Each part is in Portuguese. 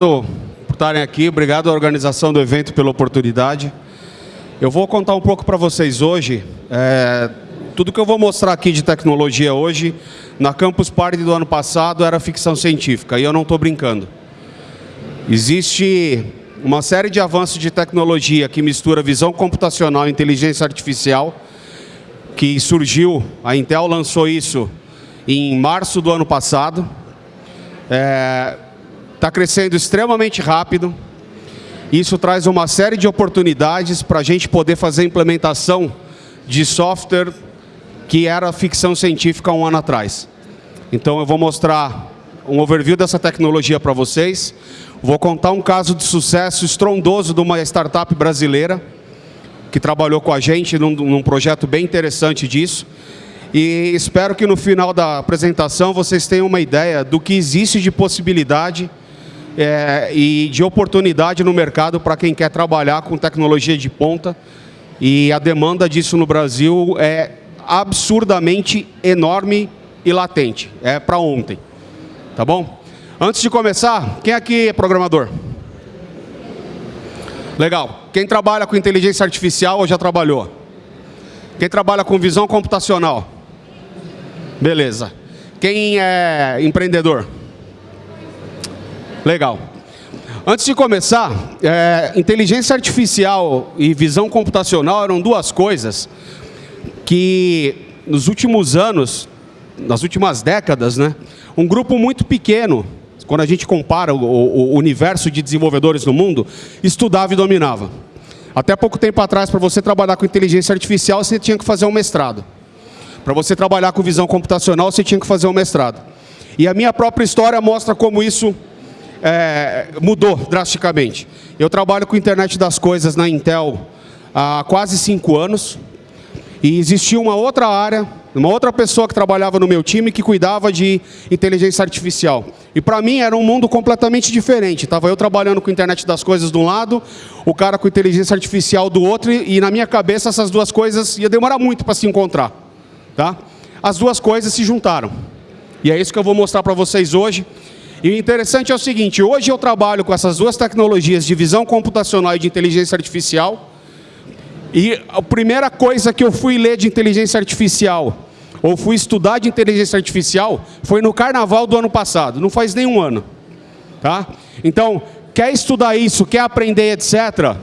por estarem aqui, obrigado à organização do evento pela oportunidade. Eu vou contar um pouco para vocês hoje, é, tudo que eu vou mostrar aqui de tecnologia hoje, na Campus Party do ano passado era ficção científica, e eu não estou brincando. Existe uma série de avanços de tecnologia que mistura visão computacional e inteligência artificial, que surgiu, a Intel lançou isso em março do ano passado. É, está crescendo extremamente rápido. Isso traz uma série de oportunidades para a gente poder fazer implementação de software que era ficção científica um ano atrás. Então eu vou mostrar um overview dessa tecnologia para vocês. Vou contar um caso de sucesso estrondoso de uma startup brasileira que trabalhou com a gente num, num projeto bem interessante disso. E espero que no final da apresentação vocês tenham uma ideia do que existe de possibilidade é, e de oportunidade no mercado para quem quer trabalhar com tecnologia de ponta. E a demanda disso no Brasil é absurdamente enorme e latente. É para ontem. Tá bom? Antes de começar, quem aqui é programador? Legal. Quem trabalha com inteligência artificial ou já trabalhou? Quem trabalha com visão computacional? Beleza. Quem é empreendedor? Legal. Antes de começar, é, inteligência artificial e visão computacional eram duas coisas que nos últimos anos, nas últimas décadas, né, um grupo muito pequeno, quando a gente compara o, o, o universo de desenvolvedores no mundo, estudava e dominava. Até pouco tempo atrás, para você trabalhar com inteligência artificial, você tinha que fazer um mestrado. Para você trabalhar com visão computacional, você tinha que fazer um mestrado. E a minha própria história mostra como isso é, mudou drasticamente. Eu trabalho com internet das coisas na Intel há quase cinco anos. E existia uma outra área, uma outra pessoa que trabalhava no meu time que cuidava de inteligência artificial. E para mim era um mundo completamente diferente. Estava eu trabalhando com internet das coisas de um lado, o cara com inteligência artificial do outro, e na minha cabeça essas duas coisas ia demorar muito para se encontrar. Tá? As duas coisas se juntaram. E é isso que eu vou mostrar para vocês hoje. E o interessante é o seguinte, hoje eu trabalho com essas duas tecnologias de visão computacional e de inteligência artificial, e a primeira coisa que eu fui ler de inteligência artificial, ou fui estudar de inteligência artificial, foi no carnaval do ano passado, não faz nenhum ano. Tá? Então, quer estudar isso, quer aprender, etc.,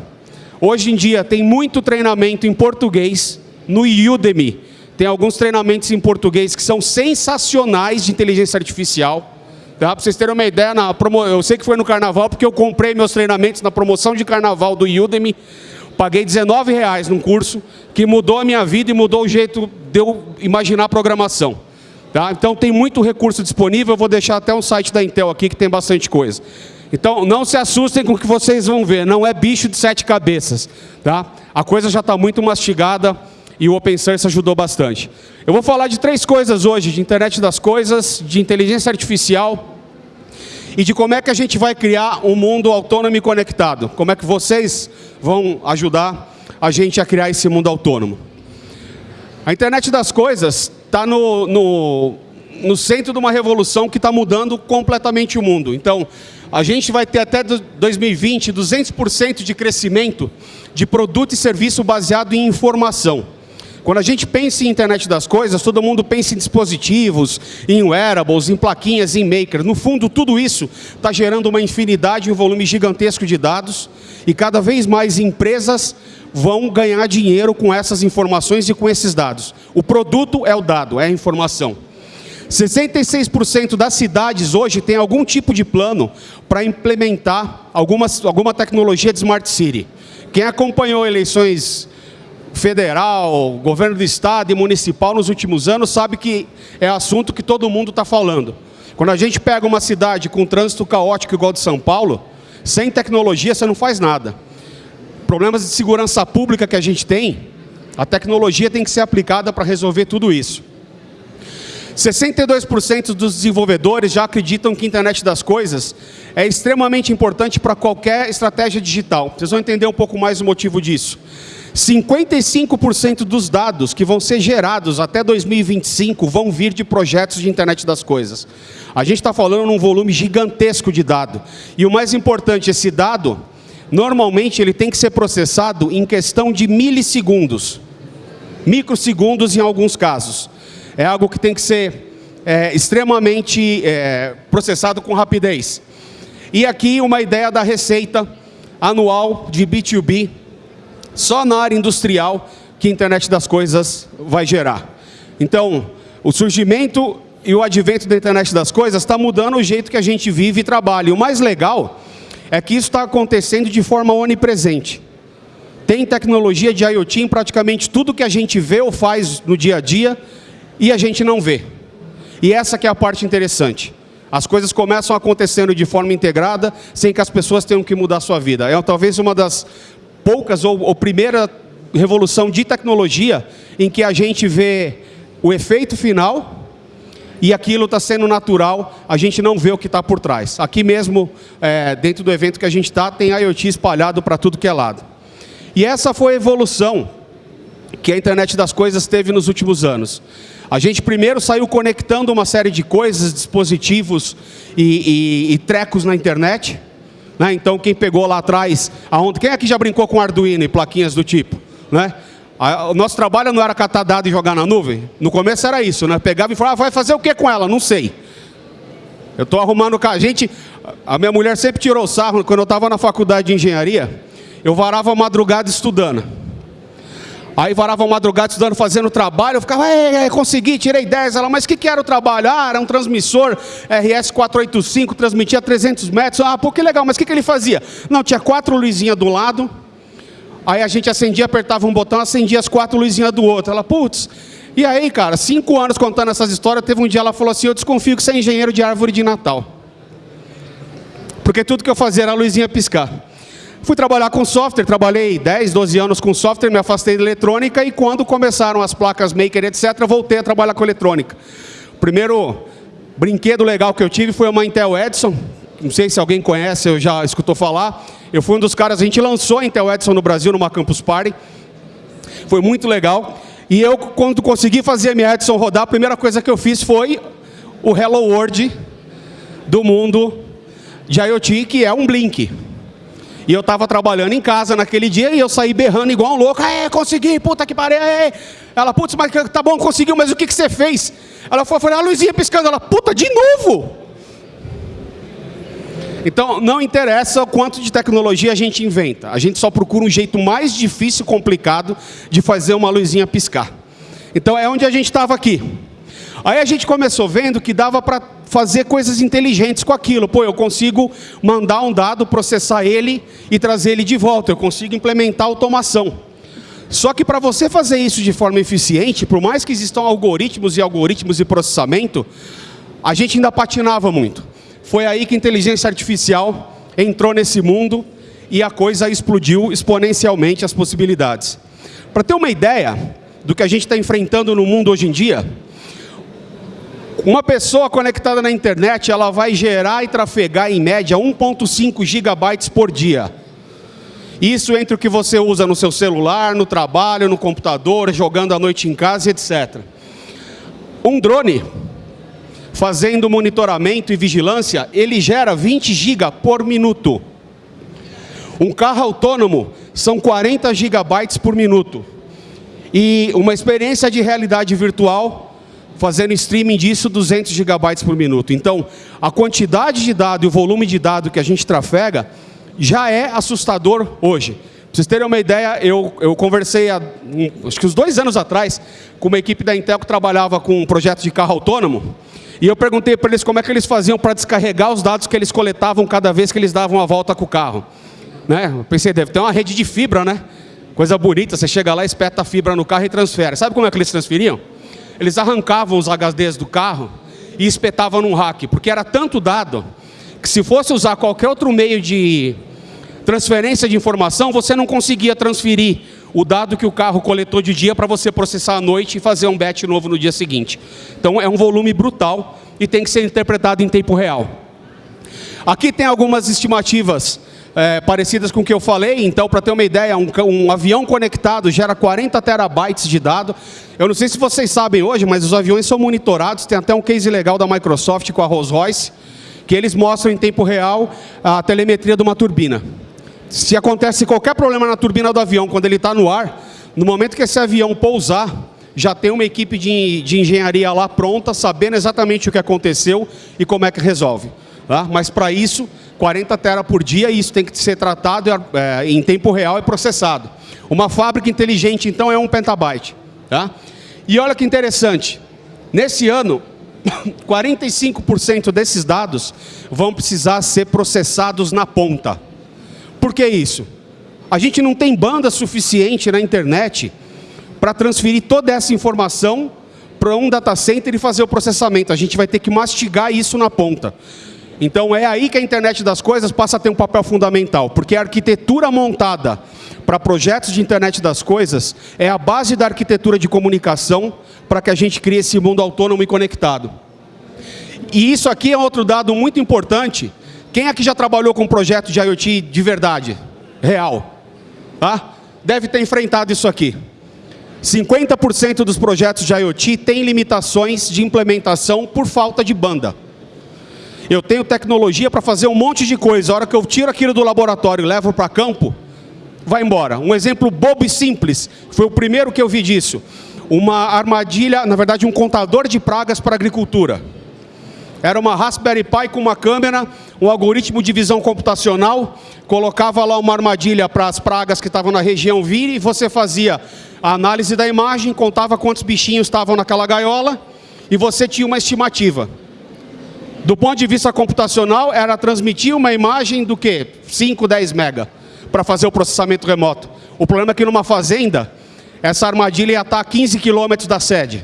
hoje em dia tem muito treinamento em português no Udemy. Tem alguns treinamentos em português que são sensacionais de inteligência artificial. Tá? Para vocês terem uma ideia, na promo... eu sei que foi no carnaval, porque eu comprei meus treinamentos na promoção de carnaval do Udemy. Paguei 19 reais num curso que mudou a minha vida e mudou o jeito de eu imaginar programação. Tá? Então tem muito recurso disponível, eu vou deixar até um site da Intel aqui que tem bastante coisa. Então não se assustem com o que vocês vão ver, não é bicho de sete cabeças. Tá? A coisa já está muito mastigada e o Open Source ajudou bastante. Eu vou falar de três coisas hoje, de internet das coisas, de inteligência artificial e de como é que a gente vai criar um mundo autônomo e conectado. Como é que vocês vão ajudar a gente a criar esse mundo autônomo. A internet das coisas está no, no, no centro de uma revolução que está mudando completamente o mundo. Então, a gente vai ter até 2020 200% de crescimento de produto e serviço baseado em informação. Quando a gente pensa em internet das coisas, todo mundo pensa em dispositivos, em wearables, em plaquinhas, em maker. No fundo, tudo isso está gerando uma infinidade, um volume gigantesco de dados e cada vez mais empresas vão ganhar dinheiro com essas informações e com esses dados. O produto é o dado, é a informação. 66% das cidades hoje tem algum tipo de plano para implementar alguma, alguma tecnologia de Smart City. Quem acompanhou eleições federal, governo do estado e municipal nos últimos anos sabe que é assunto que todo mundo está falando. Quando a gente pega uma cidade com trânsito caótico igual de São Paulo, sem tecnologia você não faz nada. Problemas de segurança pública que a gente tem, a tecnologia tem que ser aplicada para resolver tudo isso. 62% dos desenvolvedores já acreditam que a internet das coisas é extremamente importante para qualquer estratégia digital. Vocês vão entender um pouco mais o motivo disso. 55% dos dados que vão ser gerados até 2025 vão vir de projetos de internet das coisas. A gente está falando num volume gigantesco de dado. E o mais importante, esse dado, normalmente ele tem que ser processado em questão de milissegundos. Microsegundos em alguns casos. É algo que tem que ser é, extremamente é, processado com rapidez. E aqui uma ideia da receita anual de B2B, só na área industrial que a internet das coisas vai gerar. Então, o surgimento e o advento da internet das coisas está mudando o jeito que a gente vive e trabalha. E o mais legal é que isso está acontecendo de forma onipresente. Tem tecnologia de IoT em praticamente tudo que a gente vê ou faz no dia a dia e a gente não vê. E essa que é a parte interessante. As coisas começam acontecendo de forma integrada, sem que as pessoas tenham que mudar sua vida. É talvez uma das poucas ou, ou primeira revolução de tecnologia em que a gente vê o efeito final e aquilo está sendo natural, a gente não vê o que está por trás. Aqui mesmo, é, dentro do evento que a gente está, tem IoT espalhado para tudo que é lado. E essa foi a evolução que a internet das coisas teve nos últimos anos. A gente primeiro saiu conectando uma série de coisas, dispositivos e, e, e trecos na internet. Né? Então, quem pegou lá atrás, aonde, quem aqui já brincou com Arduino e plaquinhas do tipo? Né? O nosso trabalho não era catar dado e jogar na nuvem. No começo era isso, né? Pegava e falava, ah, vai fazer o que com ela? Não sei. Eu estou arrumando... A gente, a minha mulher sempre tirou sarro, quando eu estava na faculdade de engenharia, eu varava a madrugada estudando. Aí varava madrugada estudando, fazendo trabalho, eu ficava, é, é, consegui, tirei 10. Ela, mas o que, que era o trabalho? Ah, era um transmissor RS485, transmitia 300 metros. Ah, pô, que legal, mas o que, que ele fazia? Não, tinha quatro luzinhas do lado, aí a gente acendia, apertava um botão, acendia as quatro luzinhas do outro. Ela, putz, e aí, cara, cinco anos contando essas histórias, teve um dia ela falou assim, eu desconfio que você é engenheiro de árvore de Natal. Porque tudo que eu fazia era a luzinha piscar. Fui trabalhar com software, trabalhei 10, 12 anos com software, me afastei da eletrônica e quando começaram as placas maker, etc., voltei a trabalhar com eletrônica. O primeiro brinquedo legal que eu tive foi uma Intel Edison, não sei se alguém conhece, eu já escutou falar. Eu fui um dos caras, a gente lançou a Intel Edison no Brasil, numa Campus Party. Foi muito legal. E eu, quando consegui fazer a minha Edison rodar, a primeira coisa que eu fiz foi o Hello World do mundo de IoT, que é um Blink. E eu estava trabalhando em casa naquele dia e eu saí berrando igual um louco. É, consegui, puta que pariu. Ela, putz, mas tá bom, conseguiu, mas o que, que você fez? Ela foi, falei, a luzinha piscando. Ela, puta, de novo. Então, não interessa o quanto de tecnologia a gente inventa. A gente só procura um jeito mais difícil e complicado de fazer uma luzinha piscar. Então, é onde a gente estava aqui. Aí a gente começou vendo que dava para fazer coisas inteligentes com aquilo. Pô, eu consigo mandar um dado, processar ele e trazer ele de volta. Eu consigo implementar automação. Só que para você fazer isso de forma eficiente, por mais que existam algoritmos e algoritmos de processamento, a gente ainda patinava muito. Foi aí que a inteligência artificial entrou nesse mundo e a coisa explodiu exponencialmente as possibilidades. Para ter uma ideia do que a gente está enfrentando no mundo hoje em dia, uma pessoa conectada na internet, ela vai gerar e trafegar em média 1.5 gigabytes por dia. Isso entre o que você usa no seu celular, no trabalho, no computador, jogando à noite em casa, etc. Um drone, fazendo monitoramento e vigilância, ele gera 20 GB por minuto. Um carro autônomo são 40 gigabytes por minuto. E uma experiência de realidade virtual fazendo streaming disso 200 gigabytes por minuto. Então, a quantidade de dado e o volume de dado que a gente trafega já é assustador hoje. Para vocês terem uma ideia, eu, eu conversei há, um, acho que uns dois anos atrás com uma equipe da Intel que trabalhava com um projeto de carro autônomo e eu perguntei para eles como é que eles faziam para descarregar os dados que eles coletavam cada vez que eles davam a volta com o carro. Né? Eu pensei, deve ter uma rede de fibra, né? Coisa bonita, você chega lá, espeta a fibra no carro e transfere. Sabe como é que eles transferiam? Eles arrancavam os HDs do carro e espetavam num rack, porque era tanto dado que se fosse usar qualquer outro meio de transferência de informação, você não conseguia transferir o dado que o carro coletou de dia para você processar à noite e fazer um batch novo no dia seguinte. Então é um volume brutal e tem que ser interpretado em tempo real. Aqui tem algumas estimativas é, parecidas com o que eu falei. Então, para ter uma ideia, um, um, avião conectado gera 40 terabytes de dado. Eu não sei se vocês sabem hoje, mas os aviões são monitorados. Tem até um case legal da Microsoft com a Rolls-Royce, que eles mostram em tempo real a telemetria de uma turbina. Se acontece qualquer problema na turbina do avião, quando ele está no ar, no momento que esse avião pousar, já tem uma equipe de, de engenharia lá pronta, sabendo exatamente o que aconteceu e como é que resolve. Tá? Mas para isso, 40 tera por dia, isso tem que ser tratado é, em tempo real e processado. Uma fábrica inteligente, então, é um petabyte. Tá? E olha que interessante, nesse ano, 45% desses dados vão precisar ser processados na ponta. Por que isso? A gente não tem banda suficiente na internet para transferir toda essa informação para um data center e fazer o processamento. A gente vai ter que mastigar isso na ponta. Então é aí que a internet das coisas passa a ter um papel fundamental, porque a arquitetura montada para projetos de internet das coisas é a base da arquitetura de comunicação para que a gente crie esse mundo autônomo e conectado. E isso aqui é outro dado muito importante. Quem aqui já trabalhou com um projeto de IoT de verdade, real? Tá? Deve ter enfrentado isso aqui. 50% dos projetos de IoT têm limitações de implementação por falta de banda. Eu tenho tecnologia para fazer um monte de coisa. A hora que eu tiro aquilo do laboratório e levo para campo, vai embora. Um exemplo bobo e simples, foi o primeiro que eu vi disso. Uma armadilha, na verdade um contador de pragas para agricultura. Era uma Raspberry Pi com uma câmera, um algoritmo de visão computacional, colocava lá uma armadilha para as pragas que estavam na região vir e você fazia a análise da imagem, contava quantos bichinhos estavam naquela gaiola e você tinha uma estimativa. Do ponto de vista computacional, era transmitir uma imagem do que? 5, 10 mega, para fazer o processamento remoto. O problema é que numa fazenda, essa armadilha ia estar a 15 quilômetros da sede.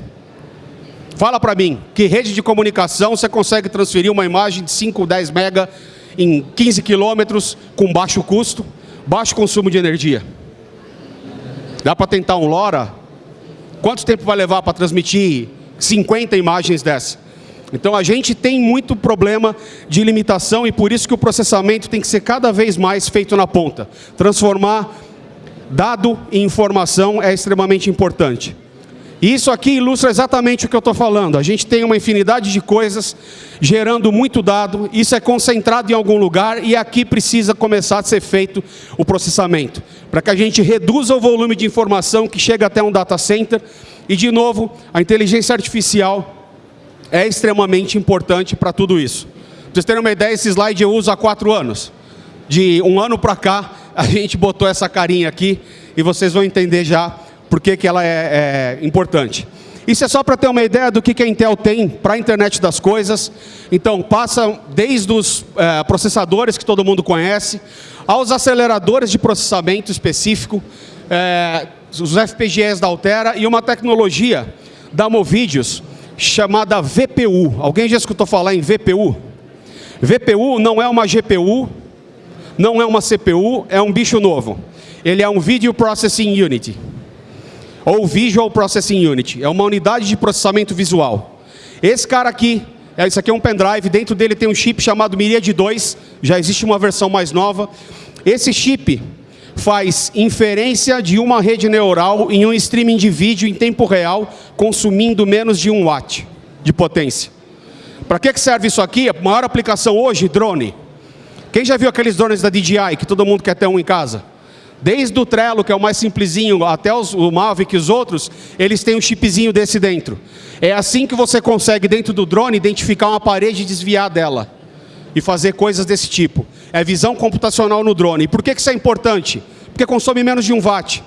Fala para mim, que rede de comunicação você consegue transferir uma imagem de 5, 10 mega em 15 quilômetros com baixo custo, baixo consumo de energia? Dá para tentar um LoRa? Quanto tempo vai levar para transmitir 50 imagens dessa? Então a gente tem muito problema de limitação e por isso que o processamento tem que ser cada vez mais feito na ponta. Transformar dado em informação é extremamente importante. E isso aqui ilustra exatamente o que eu estou falando. A gente tem uma infinidade de coisas gerando muito dado, isso é concentrado em algum lugar e aqui precisa começar a ser feito o processamento. Para que a gente reduza o volume de informação que chega até um data center e, de novo, a inteligência artificial é extremamente importante para tudo isso. Para vocês terem uma ideia, esse slide eu uso há quatro anos. De um ano para cá, a gente botou essa carinha aqui e vocês vão entender já por que, que ela é, é importante. Isso é só para ter uma ideia do que, que a Intel tem para a internet das coisas. Então, passa desde os é, processadores que todo mundo conhece, aos aceleradores de processamento específico, é, os FPGAs da Altera e uma tecnologia da Movidius, chamada VPU. Alguém já escutou falar em VPU? VPU não é uma GPU, não é uma CPU, é um bicho novo. Ele é um Video Processing Unit, ou Visual Processing Unit. É uma unidade de processamento visual. Esse cara aqui, é, isso aqui é um pendrive, dentro dele tem um chip chamado Myriad 2, já existe uma versão mais nova. Esse chip faz inferência de uma rede neural em um streaming de vídeo em tempo real, consumindo menos de um watt de potência. Para que serve isso aqui? A maior aplicação hoje, drone. Quem já viu aqueles drones da DJI, que todo mundo quer ter um em casa? Desde o Trello, que é o mais simplesinho, até os, o Mavic e os outros, eles têm um chipzinho desse dentro. É assim que você consegue, dentro do drone, identificar uma parede e desviar dela. E fazer coisas desse tipo é visão computacional no drone. E por que isso é importante? Porque consome menos de um watt.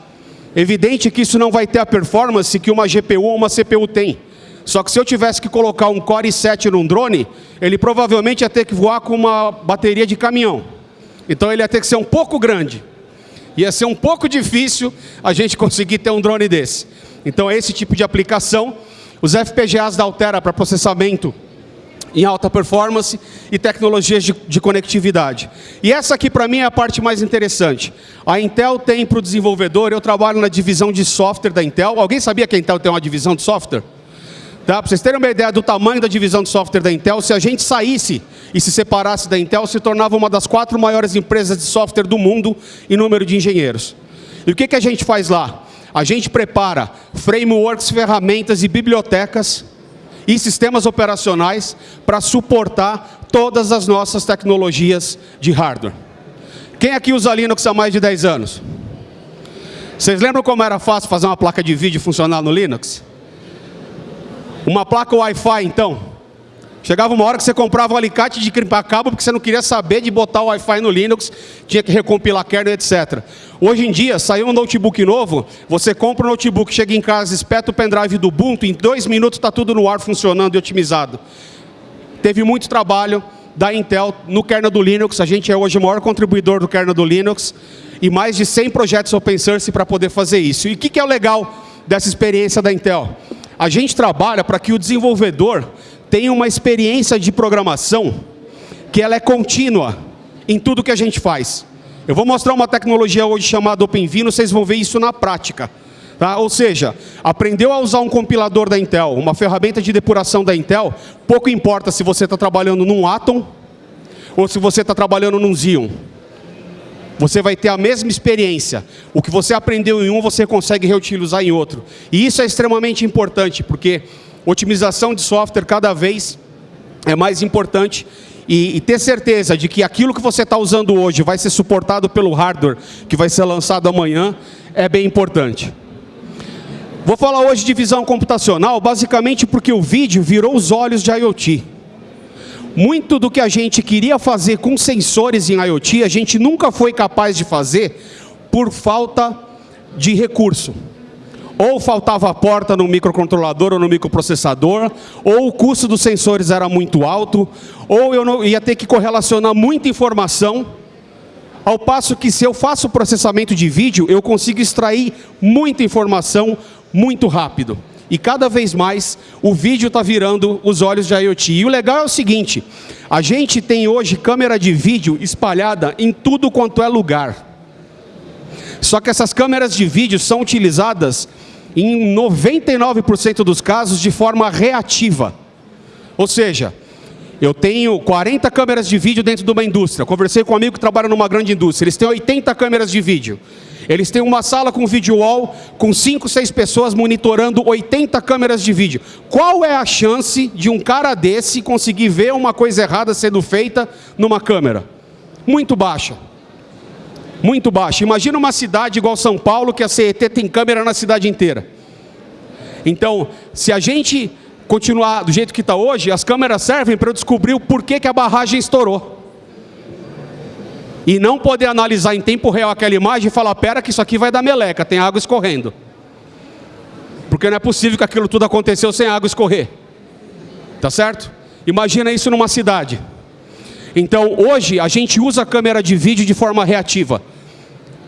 Evidente que isso não vai ter a performance que uma GPU ou uma CPU tem. Só que se eu tivesse que colocar um Core i7 num drone, ele provavelmente ia ter que voar com uma bateria de caminhão. Então ele ia ter que ser um pouco grande. Ia ser um pouco difícil a gente conseguir ter um drone desse. Então é esse tipo de aplicação. Os FPGAs da Altera para processamento em alta performance e tecnologias de, de conectividade. E essa aqui, para mim, é a parte mais interessante. A Intel tem para o desenvolvedor, eu trabalho na divisão de software da Intel. Alguém sabia que a Intel tem uma divisão de software? Tá? Para vocês terem uma ideia do tamanho da divisão de software da Intel, se a gente saísse e se separasse da Intel, se tornava uma das quatro maiores empresas de software do mundo em número de engenheiros. E o que, que a gente faz lá? A gente prepara frameworks, ferramentas e bibliotecas e sistemas operacionais para suportar todas as nossas tecnologias de hardware. Quem aqui usa Linux há mais de 10 anos? Vocês lembram como era fácil fazer uma placa de vídeo funcionar no Linux? Uma placa Wi-Fi, então. Chegava uma hora que você comprava um alicate de crimpar cabo porque você não queria saber de botar o Wi-Fi no Linux, tinha que recompilar kernel, etc. Hoje em dia, saiu um notebook novo, você compra um notebook, chega em casa, espeta o pendrive do Ubuntu, em dois minutos está tudo no ar funcionando e otimizado. Teve muito trabalho da Intel no kernel do Linux, a gente é hoje o maior contribuidor do kernel do Linux, e mais de 100 projetos open source para poder fazer isso. E o que, que é o legal dessa experiência da Intel? A gente trabalha para que o desenvolvedor tem uma experiência de programação que ela é contínua em tudo que a gente faz. Eu vou mostrar uma tecnologia hoje chamada OpenVino, vocês vão ver isso na prática. Tá? Ou seja, aprendeu a usar um compilador da Intel, uma ferramenta de depuração da Intel, pouco importa se você está trabalhando num Atom ou se você está trabalhando num Xeon. Você vai ter a mesma experiência. O que você aprendeu em um, você consegue reutilizar em outro. E isso é extremamente importante, porque otimização de software cada vez é mais importante e, e, ter certeza de que aquilo que você está usando hoje vai ser suportado pelo hardware que vai ser lançado amanhã é bem importante. Vou falar hoje de visão computacional, basicamente porque o vídeo virou os olhos de IoT. Muito do que a gente queria fazer com sensores em IoT, a gente nunca foi capaz de fazer por falta de recurso ou faltava a porta no microcontrolador ou no microprocessador, ou o custo dos sensores era muito alto, ou eu não, ia ter que correlacionar muita informação, ao passo que se eu faço processamento de vídeo, eu consigo extrair muita informação muito rápido. E cada vez mais o vídeo está virando os olhos de IoT. E o legal é o seguinte, a gente tem hoje câmera de vídeo espalhada em tudo quanto é lugar. Só que essas câmeras de vídeo são utilizadas em 99% dos casos de forma reativa. Ou seja, eu tenho 40 câmeras de vídeo dentro de uma indústria. Conversei com um amigo que trabalha numa grande indústria. Eles têm 80 câmeras de vídeo. Eles têm uma sala com vídeo wall, com 5, 6 pessoas monitorando 80 câmeras de vídeo. Qual é a chance de um cara desse conseguir ver uma coisa errada sendo feita numa câmera? Muito baixa muito baixa. Imagina uma cidade igual São Paulo, que a CET tem câmera na cidade inteira. Então, se a gente continuar do jeito que está hoje, as câmeras servem para eu descobrir o porquê que a barragem estourou. E não poder analisar em tempo real aquela imagem e falar, pera que isso aqui vai dar meleca, tem água escorrendo. Porque não é possível que aquilo tudo aconteceu sem água escorrer. Tá certo? Imagina isso numa cidade. Então, hoje, a gente usa a câmera de vídeo de forma reativa.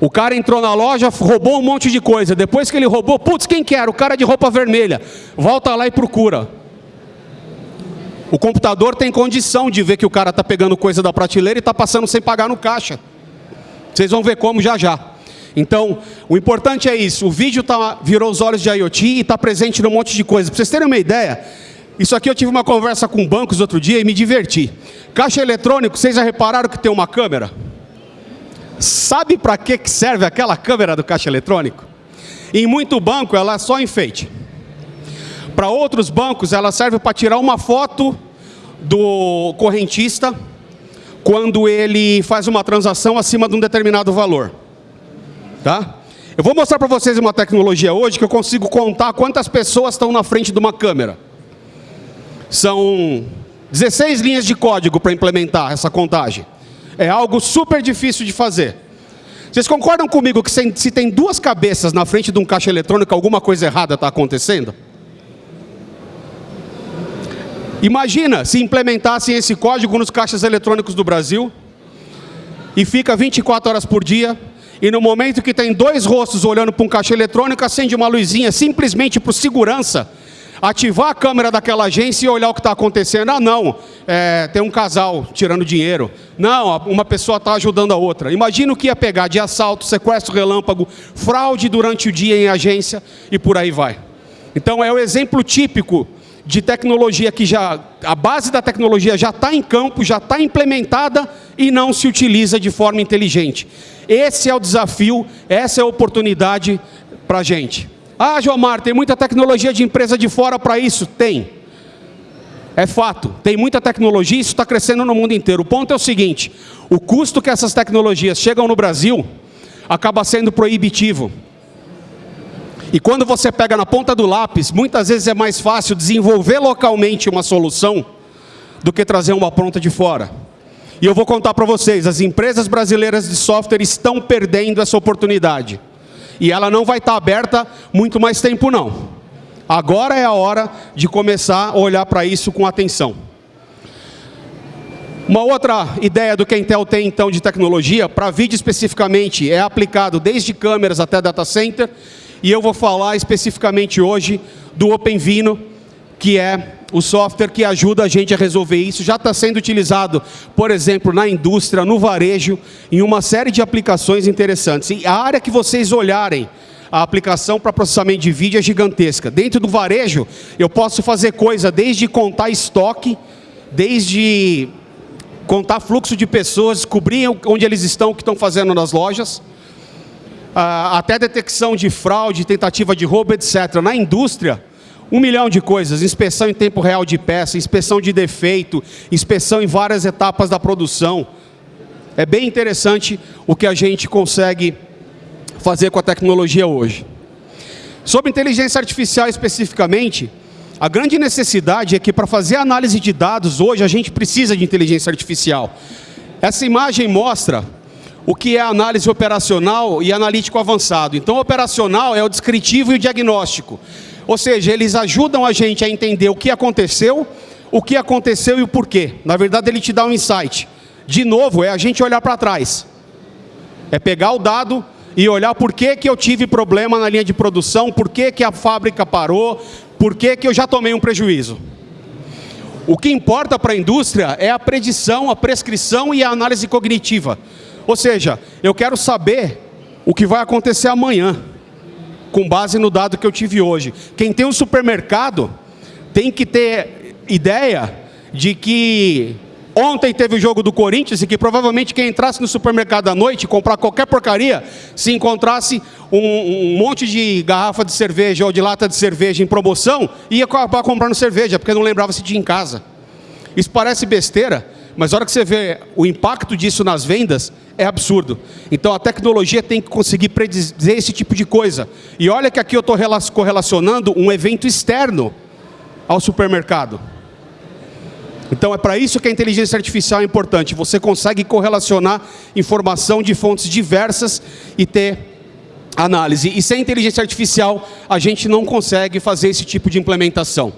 O cara entrou na loja, roubou um monte de coisa. Depois que ele roubou, putz, quem que era? O cara de roupa vermelha. Volta lá e procura. O computador tem condição de ver que o cara está pegando coisa da prateleira e está passando sem pagar no caixa. Vocês vão ver como já já. Então, o importante é isso. O vídeo tá, virou os olhos de IoT e está presente num monte de coisa. Para vocês terem uma ideia, isso aqui eu tive uma conversa com bancos outro dia e me diverti. Caixa eletrônico, vocês já repararam que tem uma câmera? Sabe para que serve aquela câmera do caixa eletrônico? Em muito banco ela é só enfeite. Para outros bancos ela serve para tirar uma foto do correntista quando ele faz uma transação acima de um determinado valor. Tá? Eu vou mostrar para vocês uma tecnologia hoje que eu consigo contar quantas pessoas estão na frente de uma câmera. São 16 linhas de código para implementar essa contagem. É algo super difícil de fazer. Vocês concordam comigo que se tem duas cabeças na frente de um caixa eletrônico, alguma coisa errada está acontecendo? Imagina se implementassem esse código nos caixas eletrônicos do Brasil e fica 24 horas por dia e no momento que tem dois rostos olhando para um caixa eletrônico, acende uma luzinha simplesmente por segurança. Ativar a câmera daquela agência e olhar o que está acontecendo. Ah, não, é, tem um casal tirando dinheiro. Não, uma pessoa está ajudando a outra. Imagina o que ia pegar de assalto, sequestro relâmpago, fraude durante o dia em agência e por aí vai. Então é o exemplo típico de tecnologia que já, a base da tecnologia já está em campo, já está implementada e não se utiliza de forma inteligente. Esse é o desafio, essa é a oportunidade para a gente. Ah, Jomar, tem muita tecnologia de empresa de fora para isso? Tem. É fato, tem muita tecnologia, isso está crescendo no mundo inteiro. O ponto é o seguinte, o custo que essas tecnologias chegam no Brasil acaba sendo proibitivo. E quando você pega na ponta do lápis, muitas vezes é mais fácil desenvolver localmente uma solução do que trazer uma pronta de fora. E eu vou contar para vocês, as empresas brasileiras de software estão perdendo essa oportunidade. E ela não vai estar aberta muito mais tempo não. Agora é a hora de começar a olhar para isso com atenção. Uma outra ideia do que a Intel tem então de tecnologia, para vídeo especificamente, é aplicado desde câmeras até data center, e eu vou falar especificamente hoje do OpenVino, que é o software que ajuda a gente a resolver isso. Já está sendo utilizado, por exemplo, na indústria, no varejo, em uma série de aplicações interessantes. E a área que vocês olharem, a aplicação para processamento de vídeo é gigantesca. Dentro do varejo, eu posso fazer coisa desde contar estoque, desde contar fluxo de pessoas, descobrir onde eles estão, o que estão fazendo nas lojas, ah, até detecção de fraude, tentativa de roubo, etc. Na indústria, um milhão de coisas, inspeção em tempo real de peça, inspeção de defeito, inspeção em várias etapas da produção. É bem interessante o que a gente consegue fazer com a tecnologia hoje. Sobre inteligência artificial especificamente, a grande necessidade é que para fazer análise de dados hoje a gente precisa de inteligência artificial. Essa imagem mostra o que é análise operacional e analítico avançado. Então, operacional é o descritivo e o diagnóstico. Ou seja, eles ajudam a gente a entender o que aconteceu, o que aconteceu e o porquê. Na verdade, ele te dá um insight. De novo, é a gente olhar para trás. É pegar o dado e olhar por que, que eu tive problema na linha de produção, por que, que a fábrica parou, por que, que eu já tomei um prejuízo. O que importa para a indústria é a predição, a prescrição e a análise cognitiva. Ou seja, eu quero saber o que vai acontecer amanhã, com base no dado que eu tive hoje. Quem tem um supermercado tem que ter ideia de que ontem teve o jogo do Corinthians e que provavelmente quem entrasse no supermercado à noite comprar qualquer porcaria, se encontrasse um, um, monte de garrafa de cerveja ou de lata de cerveja em promoção, ia acabar comprando cerveja, porque não lembrava se tinha em casa. Isso parece besteira, mas a hora que você vê o impacto disso nas vendas, é absurdo. Então a tecnologia tem que conseguir predizer esse tipo de coisa. E olha que aqui eu estou correlacionando um evento externo ao supermercado. Então é para isso que a inteligência artificial é importante. Você consegue correlacionar informação de fontes diversas e ter análise. E sem inteligência artificial, a gente não consegue fazer esse tipo de implementação.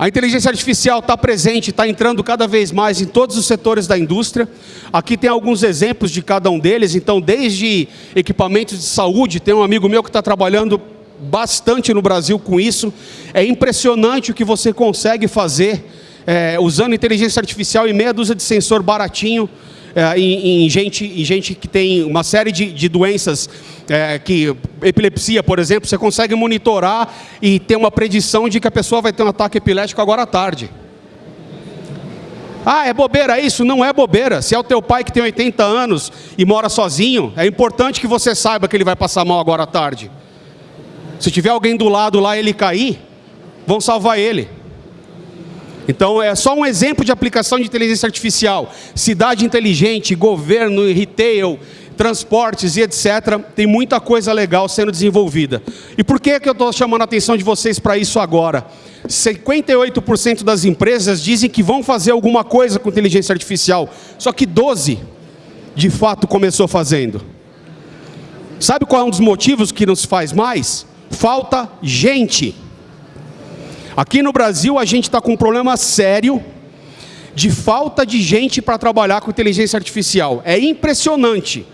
A inteligência artificial está presente, está entrando cada vez mais em todos os setores da indústria. Aqui tem alguns exemplos de cada um deles. Então, desde equipamentos de saúde, tem um amigo meu que está trabalhando bastante no Brasil com isso. É impressionante o que você consegue fazer é, usando inteligência artificial e meia dúzia de sensor baratinho é, em, em, gente, em gente que tem uma série de, de doenças, é, que epilepsia, por exemplo, você consegue monitorar e ter uma predição de que a pessoa vai ter um ataque epilético agora à tarde. Ah, é bobeira isso? Não é bobeira. Se é o teu pai que tem 80 anos e mora sozinho, é importante que você saiba que ele vai passar mal agora à tarde. Se tiver alguém do lado lá ele cair, vão salvar ele. Então, é só um exemplo de aplicação de inteligência artificial. Cidade inteligente, governo, retail, transportes e etc. Tem muita coisa legal sendo desenvolvida. E por que, que eu estou chamando a atenção de vocês para isso agora? 58% das empresas dizem que vão fazer alguma coisa com inteligência artificial. Só que 12% de fato começou fazendo. Sabe qual é um dos motivos que não se faz mais? Falta gente. Aqui no Brasil a gente está com um problema sério de falta de gente para trabalhar com inteligência artificial. É impressionante.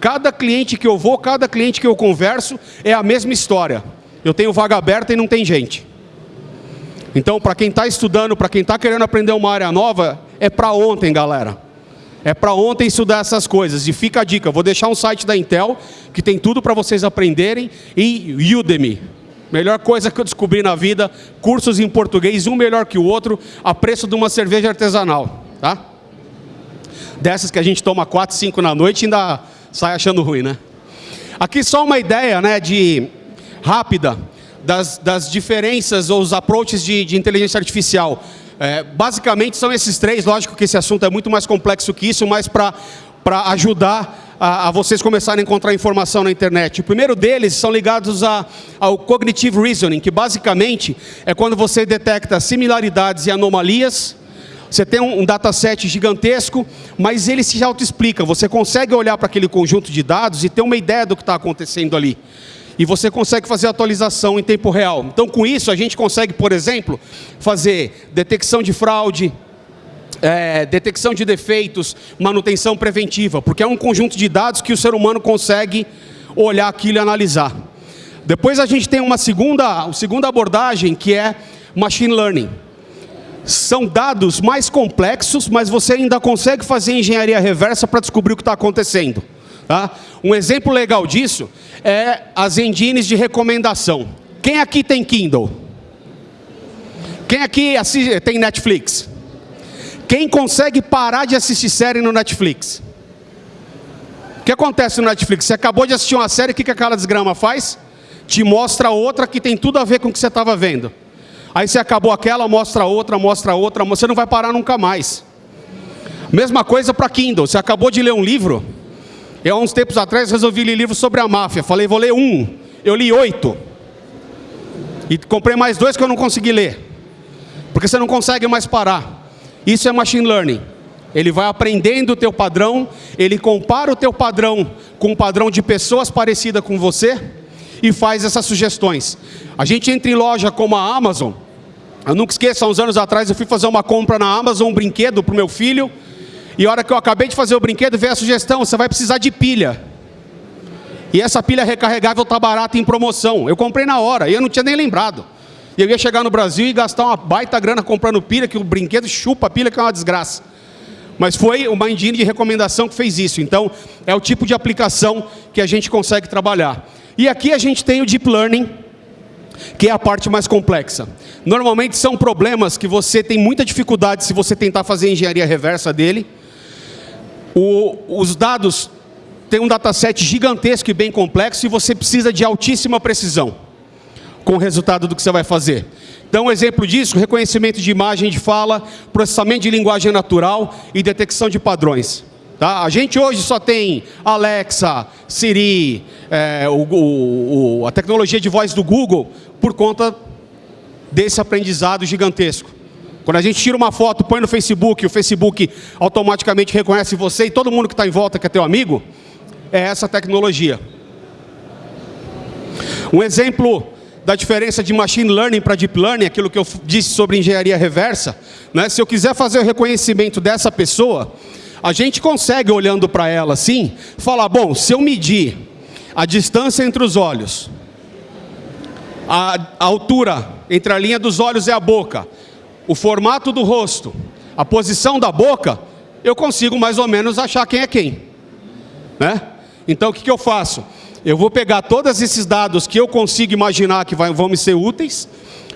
Cada cliente que eu vou, cada cliente que eu converso, é a mesma história. Eu tenho vaga aberta e não tem gente. Então, para quem está estudando, para quem está querendo aprender uma área nova, é para ontem, galera. É para ontem estudar essas coisas. E fica a dica, vou deixar um site da Intel, que tem tudo para vocês aprenderem, e Udemy. Melhor coisa que eu descobri na vida, cursos em português, um melhor que o outro, a preço de uma cerveja artesanal. Tá? Dessas que a gente toma 4, 5 na noite e ainda sai achando ruim, né? Aqui só uma ideia né, de rápida das, das diferenças ou os approaches de, de inteligência artificial. É, basicamente são esses três, lógico que esse assunto é muito mais complexo que isso, mas para ajudar a, a, vocês começarem a encontrar informação na internet. O primeiro deles são ligados a, ao Cognitive Reasoning, que basicamente é quando você detecta similaridades e anomalias, você tem um, um dataset gigantesco, mas ele se autoexplica, você consegue olhar para aquele conjunto de dados e ter uma ideia do que está acontecendo ali e você consegue fazer atualização em tempo real. Então, com isso, a gente consegue, por exemplo, fazer detecção de fraude, é, detecção de defeitos, manutenção preventiva, porque é um conjunto de dados que o ser humano consegue olhar aquilo e analisar. Depois a gente tem uma segunda, uma segunda abordagem, que é Machine Learning. São dados mais complexos, mas você ainda consegue fazer engenharia reversa para descobrir o que está acontecendo. Tá? Um exemplo legal disso é as engines de recomendação. Quem aqui tem Kindle? Quem aqui assiste, tem Netflix? Quem consegue parar de assistir série no Netflix? O que acontece no Netflix? Você acabou de assistir uma série, o que, que aquela desgrama faz? Te mostra outra que tem tudo a ver com o que você estava vendo. Aí você acabou aquela, mostra outra, mostra outra, você não vai parar nunca mais. Mesma coisa para Kindle. Você acabou de ler um livro, eu, há uns tempos atrás, resolvi ler livro sobre a máfia. Falei, vou ler um. Eu li oito. E comprei mais dois que eu não consegui ler. Porque você não consegue mais parar. Isso é machine learning. Ele vai aprendendo o teu padrão, ele compara o teu padrão com o padrão de pessoas parecidas com você e faz essas sugestões. A gente entra em loja como a Amazon. Eu nunca esqueço, há uns anos atrás eu fui fazer uma compra na Amazon, um brinquedo para o meu filho. E a hora que eu acabei de fazer o brinquedo, veio a sugestão, você vai precisar de pilha. E essa pilha recarregável está barata em promoção. Eu comprei na hora, e eu não tinha nem lembrado. E eu ia chegar no Brasil e gastar uma baita grana comprando pilha, que o brinquedo chupa a pilha, que é uma desgraça. Mas foi uma engine de recomendação que fez isso. Então, é o tipo de aplicação que a gente consegue trabalhar. E aqui a gente tem o Deep Learning, que é a parte mais complexa. Normalmente são problemas que você tem muita dificuldade se você tentar fazer engenharia reversa dele. O, os dados têm um dataset gigantesco e bem complexo e você precisa de altíssima precisão com o resultado do que você vai fazer. Então, um exemplo disso, reconhecimento de imagem de fala, processamento de linguagem natural e detecção de padrões. Tá? A gente hoje só tem Alexa, Siri, é, o, o, a tecnologia de voz do Google por conta desse aprendizado gigantesco. Quando a gente tira uma foto, põe no Facebook, o Facebook automaticamente reconhece você e todo mundo que está em volta que é teu amigo, é essa tecnologia. Um exemplo da diferença de machine learning para deep learning, aquilo que eu disse sobre engenharia reversa, né? se eu quiser fazer o reconhecimento dessa pessoa, a gente consegue, olhando para ela assim, falar, bom, se eu medir a distância entre os olhos, a, altura entre a linha dos olhos e a boca, o formato do rosto, a posição da boca, eu consigo mais ou menos achar quem é quem. Né? Então o que, que eu faço? Eu vou pegar todos esses dados que eu consigo imaginar que vão me ser úteis,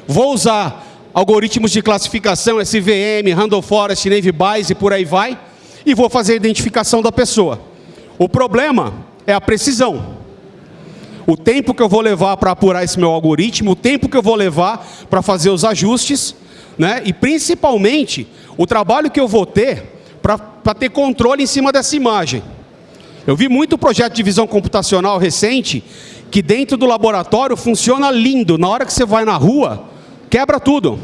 vou usar algoritmos de classificação, SVM, Random Forest, Navy Bayes e por aí vai, e vou fazer a identificação da pessoa. O problema é a precisão. O tempo que eu vou levar para apurar esse meu algoritmo, o tempo que eu vou levar para fazer os ajustes, né? e principalmente o trabalho que eu vou ter para ter controle em cima dessa imagem. Eu vi muito projeto de visão computacional recente que dentro do laboratório funciona lindo. Na hora que você vai na rua, quebra tudo.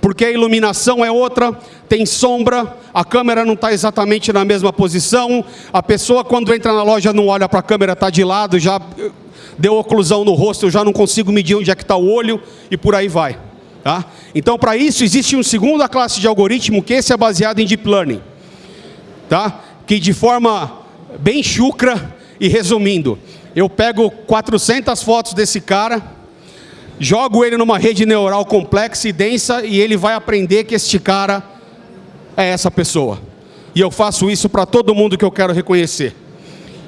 Porque a iluminação é outra, tem sombra, a câmera não está exatamente na mesma posição, a pessoa quando entra na loja não olha para a câmera, está de lado, já deu oclusão no rosto, eu já não consigo medir onde é que está o olho e por aí vai. Tá? Então, para isso, existe uma segunda classe de algoritmo, que esse é baseado em Deep Learning. Tá? Que de forma bem chucra e resumindo, eu pego 400 fotos desse cara, jogo ele numa rede neural complexa e densa e ele vai aprender que este cara é essa pessoa. E eu faço isso para todo mundo que eu quero reconhecer.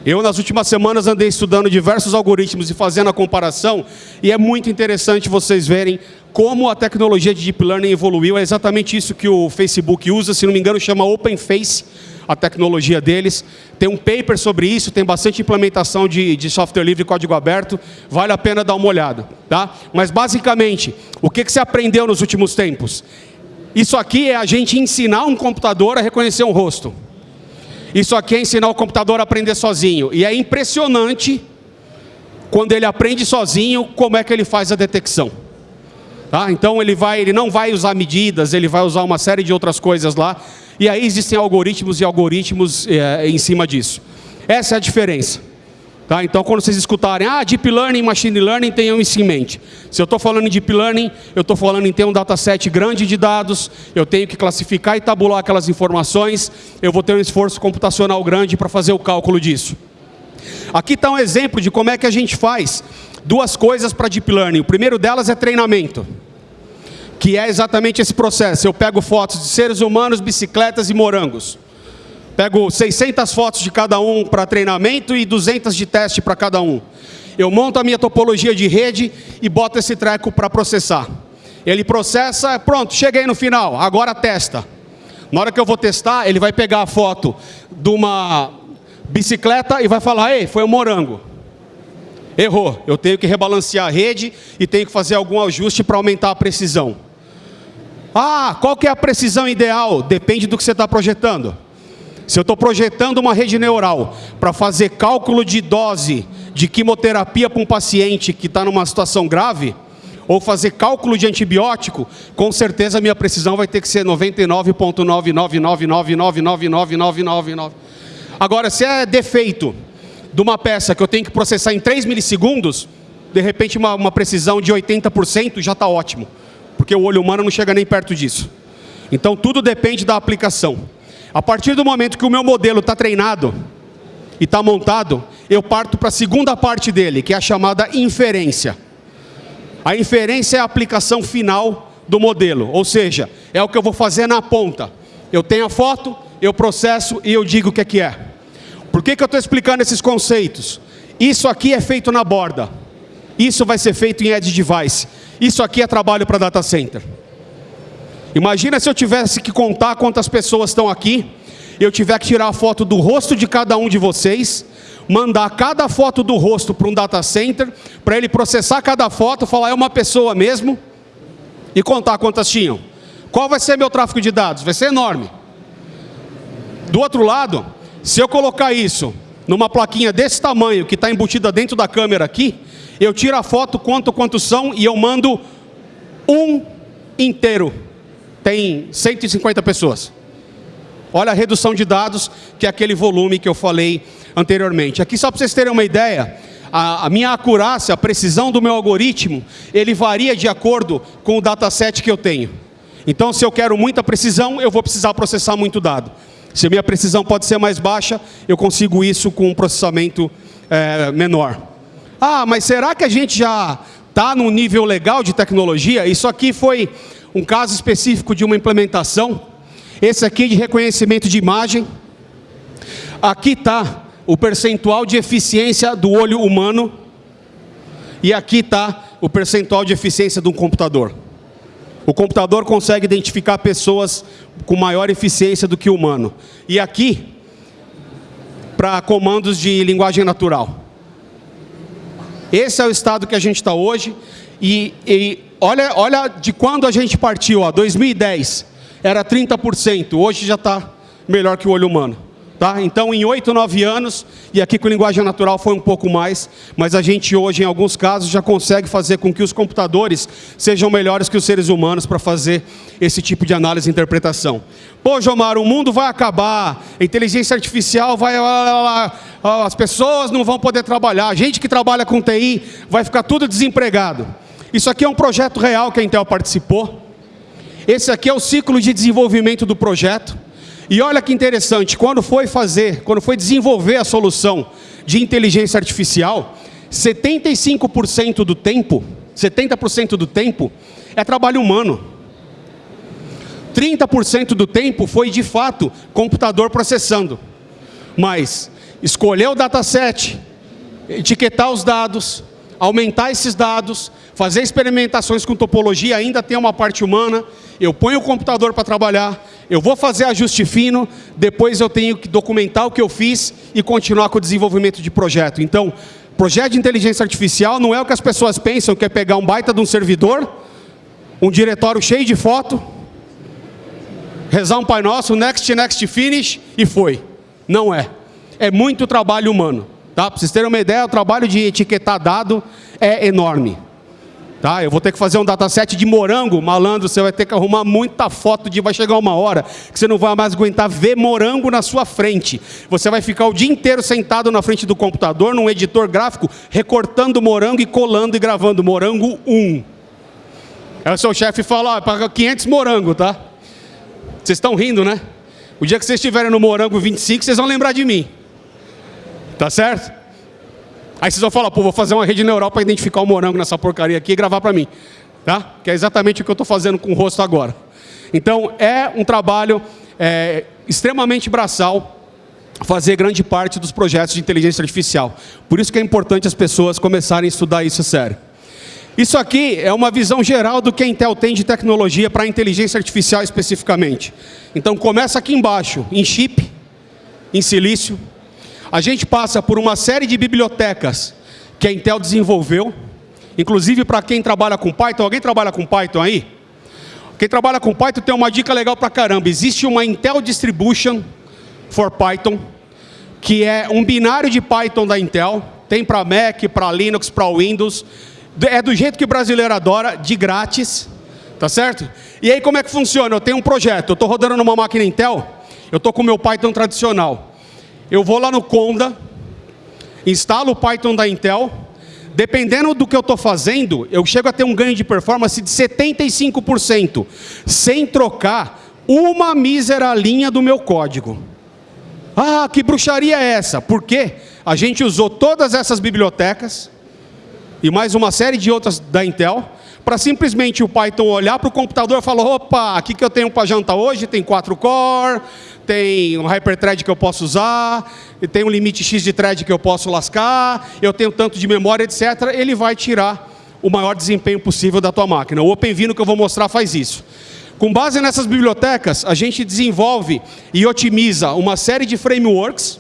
Eu, nas últimas semanas, andei estudando diversos algoritmos e fazendo a comparação, e é muito interessante vocês verem como a tecnologia de Deep Learning evoluiu. É exatamente isso que o Facebook usa, se não me engano, chama OpenFace, a tecnologia deles. Tem um paper sobre isso, tem bastante implementação de, de software livre e código aberto, vale a pena dar uma olhada. Tá? Mas, basicamente, o que, que você aprendeu nos últimos tempos? Isso aqui é a gente ensinar um computador a reconhecer um rosto. Isso aqui é ensinar o computador a aprender sozinho. E é impressionante, quando ele aprende sozinho, como é que ele faz a detecção. Tá? Então ele, vai, ele não vai usar medidas, ele vai usar uma série de outras coisas lá. E aí existem algoritmos e algoritmos é, em cima disso. Essa é a diferença. Tá? Então, quando vocês escutarem, ah, Deep Learning, Machine Learning, tenham isso em mente. Se eu estou falando em Deep Learning, eu estou falando em ter um dataset grande de dados, eu tenho que classificar e tabular aquelas informações, eu vou ter um esforço computacional grande para fazer o cálculo disso. Aqui está um exemplo de como é que a gente faz duas coisas para Deep Learning. O primeiro delas é treinamento, que é exatamente esse processo. Eu pego fotos de seres humanos, bicicletas e morangos. Pego 600 fotos de cada um para treinamento e 200 de teste para cada um. Eu monto a minha topologia de rede e boto esse treco para processar. Ele processa, pronto, cheguei no final, agora testa. Na hora que eu vou testar, ele vai pegar a foto de uma bicicleta e vai falar, ei, foi um morango. Errou, eu tenho que rebalancear a rede e tenho que fazer algum ajuste para aumentar a precisão. Ah, qual que é a precisão ideal? Depende do que você está projetando. Se eu estou projetando uma rede neural para fazer cálculo de dose de quimioterapia para um paciente que está numa situação grave, ou fazer cálculo de antibiótico, com certeza a minha precisão vai ter que ser 99,999999999. Agora, se é defeito de uma peça que eu tenho que processar em 3 milissegundos, de repente uma, uma precisão de 80% já está ótimo, porque o olho humano não chega nem perto disso. Então tudo depende da aplicação. A partir do momento que o meu modelo está treinado e está montado, eu parto para a segunda parte dele, que é a chamada inferência. A inferência é a aplicação final do modelo, ou seja, é o que eu vou fazer na ponta. Eu tenho a foto, eu processo e eu digo o que é que é. Por que, que eu estou explicando esses conceitos? Isso aqui é feito na borda. Isso vai ser feito em Edge Device. Isso aqui é trabalho para data center. Imagina se eu tivesse que contar quantas pessoas estão aqui, eu tiver que tirar a foto do rosto de cada um de vocês, mandar cada foto do rosto para um data center, para ele processar cada foto, falar é uma pessoa mesmo, e contar quantas tinham. Qual vai ser meu tráfego de dados? Vai ser enorme. Do outro lado, se eu colocar isso numa plaquinha desse tamanho, que está embutida dentro da câmera aqui, eu tiro a foto, quanto quantos são, e eu mando um inteiro tem 150 pessoas. Olha a redução de dados, que é aquele volume que eu falei anteriormente. Aqui só para vocês terem uma ideia, a, a, minha acurácia, a precisão do meu algoritmo, ele varia de acordo com o dataset que eu tenho. Então, se eu quero muita precisão, eu vou precisar processar muito dado. Se a minha precisão pode ser mais baixa, eu consigo isso com um processamento é, menor. Ah, mas será que a gente já está num nível legal de tecnologia? Isso aqui foi um caso específico de uma implementação. Esse aqui de reconhecimento de imagem. Aqui está o percentual de eficiência do olho humano. E aqui está o percentual de eficiência de um computador. O computador consegue identificar pessoas com maior eficiência do que o humano. E aqui, para comandos de linguagem natural. Esse é o estado que a gente está hoje. E, e olha, olha de quando a gente partiu, ó, 2010, era 30%, hoje já está melhor que o olho humano. Tá? Então, em 8, 9 anos, e aqui com linguagem natural foi um pouco mais, mas a gente hoje, em alguns casos, já consegue fazer com que os computadores sejam melhores que os seres humanos para fazer esse tipo de análise e interpretação. Pô, Jomar, o mundo vai acabar, a inteligência artificial vai... As pessoas não vão poder trabalhar, a gente que trabalha com TI vai ficar tudo desempregado. Isso aqui é um projeto real que a Intel participou. Esse aqui é o ciclo de desenvolvimento do projeto. E olha que interessante, quando foi fazer, quando foi desenvolver a solução de inteligência artificial, 75% do tempo 70% do tempo, é trabalho humano. 30% do tempo foi de fato computador processando. Mas escolher o dataset, etiquetar os dados, aumentar esses dados, fazer experimentações com topologia, ainda tem uma parte humana, eu ponho o computador para trabalhar, eu vou fazer ajuste fino, depois eu tenho que documentar o que eu fiz e continuar com o desenvolvimento de projeto. Então, projeto de inteligência artificial não é o que as pessoas pensam, que é pegar um baita de um servidor, um diretório cheio de foto, rezar um Pai Nosso, next, next, finish e foi. Não é. É muito trabalho humano. Tá? Para vocês terem uma ideia, o trabalho de etiquetar dado é enorme. Tá? Eu vou ter que fazer um dataset de morango, malandro, você vai ter que arrumar muita foto de vai chegar uma hora que você não vai mais aguentar ver morango na sua frente. Você vai ficar o dia inteiro sentado na frente do computador, num editor gráfico, recortando morango e colando e gravando morango 1. Aí o seu chefe fala, ó, paga 500 morango, tá? Vocês estão rindo, né? O dia que vocês estiverem no morango 25, vocês vão lembrar de mim. Tá certo? Aí vocês vão falar, pô, vou fazer uma rede neural para identificar o morango nessa porcaria aqui e gravar para mim. Tá? Que é exatamente o que eu estou fazendo com o rosto agora. Então, é um trabalho é, extremamente braçal fazer grande parte dos projetos de inteligência artificial. Por isso que é importante as pessoas começarem a estudar isso sério. Isso aqui é uma visão geral do que a Intel tem de tecnologia para inteligência artificial especificamente. Então começa aqui embaixo, em chip, em silício. A gente passa por uma série de bibliotecas que a Intel desenvolveu, inclusive para quem trabalha com Python. Alguém trabalha com Python aí? Quem trabalha com Python tem uma dica legal para caramba. Existe uma Intel Distribution for Python, que é um binário de Python da Intel. Tem para Mac, para Linux, para Windows é do jeito que o brasileiro adora, de grátis, tá certo? E aí como é que funciona? Eu tenho um projeto, eu estou rodando numa máquina Intel, eu estou com o meu Python tradicional. Eu vou lá no Conda, instalo o Python da Intel, dependendo do que eu estou fazendo, eu chego a ter um ganho de performance de 75%, sem trocar uma mísera linha do meu código. Ah, que bruxaria é essa? Por quê? A gente usou todas essas bibliotecas, e mais uma série de outras da Intel, para simplesmente o Python olhar para o computador e falar, opa, o que eu tenho para jantar hoje? Tem 4 core, tem um hyperthread que eu posso usar, tem um limite X de thread que eu posso lascar, eu tenho tanto de memória, etc. Ele vai tirar o maior desempenho possível da tua máquina. O OpenVINO que eu vou mostrar faz isso. Com base nessas bibliotecas, a gente desenvolve e otimiza uma série de frameworks,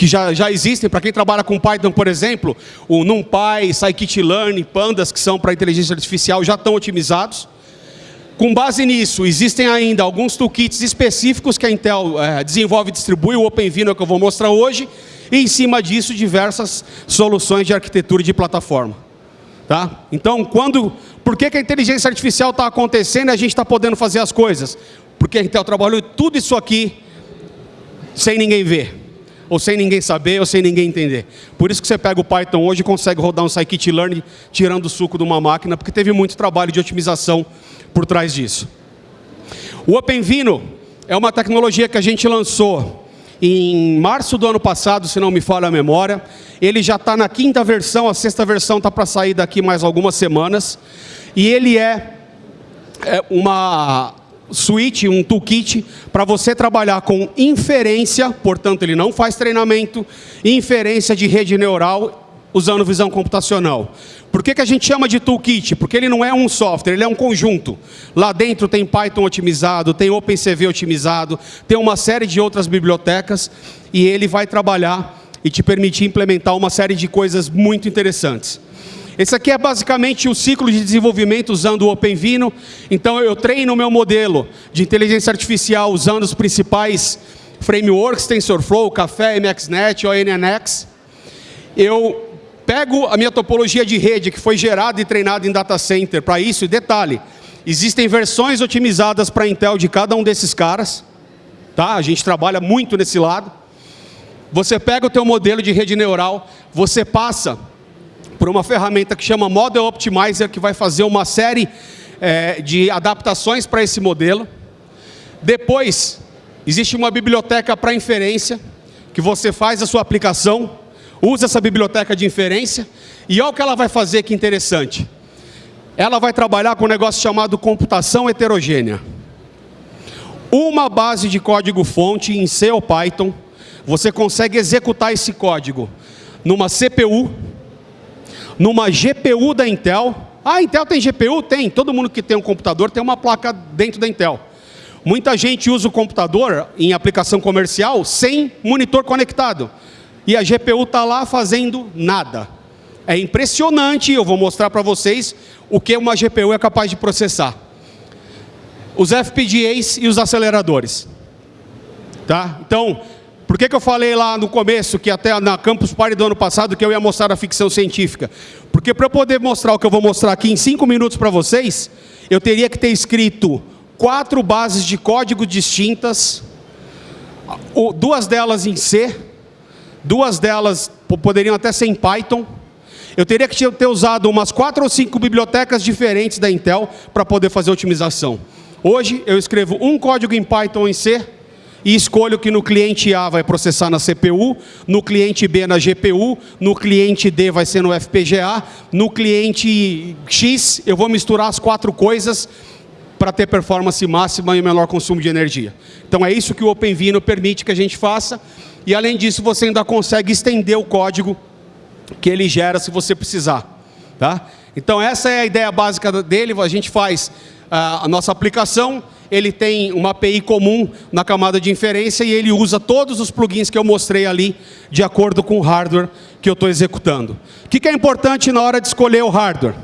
que já, já existem, para quem trabalha com Python, por exemplo, o NumPy, Scikit-learn, Pandas, que são para inteligência artificial, já estão otimizados. Com base nisso, existem ainda alguns toolkits específicos que a Intel é, desenvolve e distribui, o OpenVINO é que eu vou mostrar hoje, e em cima disso, diversas soluções de arquitetura de plataforma. Tá? Então, quando, por que, que a inteligência artificial está acontecendo e a gente está podendo fazer as coisas? Porque a Intel trabalhou tudo isso aqui sem ninguém ver ou sem ninguém saber, ou sem ninguém entender. Por isso que você pega o Python hoje e consegue rodar um scikit-learn tirando o suco de uma máquina, porque teve muito trabalho de otimização por trás disso. O OpenVINO é uma tecnologia que a gente lançou em março do ano passado, se não me falha a memória. Ele já está na quinta versão, a sexta versão está para sair daqui mais algumas semanas. E ele é, é uma suite, um toolkit para você trabalhar com inferência, portanto ele não faz treinamento, inferência de rede neural usando visão computacional. Por que, que a gente chama de toolkit? Porque ele não é um software, ele é um conjunto. Lá dentro tem Python otimizado, tem OpenCV otimizado, tem uma série de outras bibliotecas e ele vai trabalhar e te permitir implementar uma série de coisas muito interessantes. Esse aqui é basicamente o ciclo de desenvolvimento usando o OpenVINO. Então eu treino o meu modelo de inteligência artificial usando os principais frameworks, TensorFlow, Café, MXNet, ONNX. Eu pego a minha topologia de rede que foi gerada e treinada em data center para isso, e detalhe, existem versões otimizadas para Intel de cada um desses caras. Tá? A gente trabalha muito nesse lado. Você pega o teu modelo de rede neural, você passa por uma ferramenta que chama Model Optimizer, que vai fazer uma série é, de adaptações para esse modelo. Depois, existe uma biblioteca para inferência, que você faz a sua aplicação, usa essa biblioteca de inferência e olha o que ela vai fazer que interessante. Ela vai trabalhar com um negócio chamado computação heterogênea. Uma base de código fonte em C ou Python, você consegue executar esse código numa CPU, numa GPU da Intel. Ah, Intel tem GPU? Tem. Todo mundo que tem um computador tem uma placa dentro da Intel. Muita gente usa o computador em aplicação comercial sem monitor conectado. E a GPU está lá fazendo nada. É impressionante, eu vou mostrar para vocês o que uma GPU é capaz de processar. Os FPGAs e os aceleradores. Tá? Então, por que, que eu falei lá no começo, que até na Campus Party do ano passado, que eu ia mostrar a ficção científica? Porque para eu poder mostrar o que eu vou mostrar aqui em cinco minutos para vocês, eu teria que ter escrito quatro bases de código distintas, duas delas em C, duas delas poderiam até ser em Python. Eu teria que ter usado umas quatro ou cinco bibliotecas diferentes da Intel para poder fazer otimização. Hoje eu escrevo um código em Python em C e escolho que no cliente A vai processar na CPU, no cliente B na GPU, no cliente D vai ser no FPGA, no cliente X eu vou misturar as quatro coisas para ter performance máxima e menor consumo de energia. Então é isso que o OpenVINO permite que a gente faça. E além disso, você ainda consegue estender o código que ele gera se você precisar. Tá? Então essa é a ideia básica dele, a gente faz a nossa aplicação, ele tem uma API comum na camada de inferência e ele usa todos os plugins que eu mostrei ali de acordo com o hardware que eu estou executando. O que é importante na hora de escolher o hardware?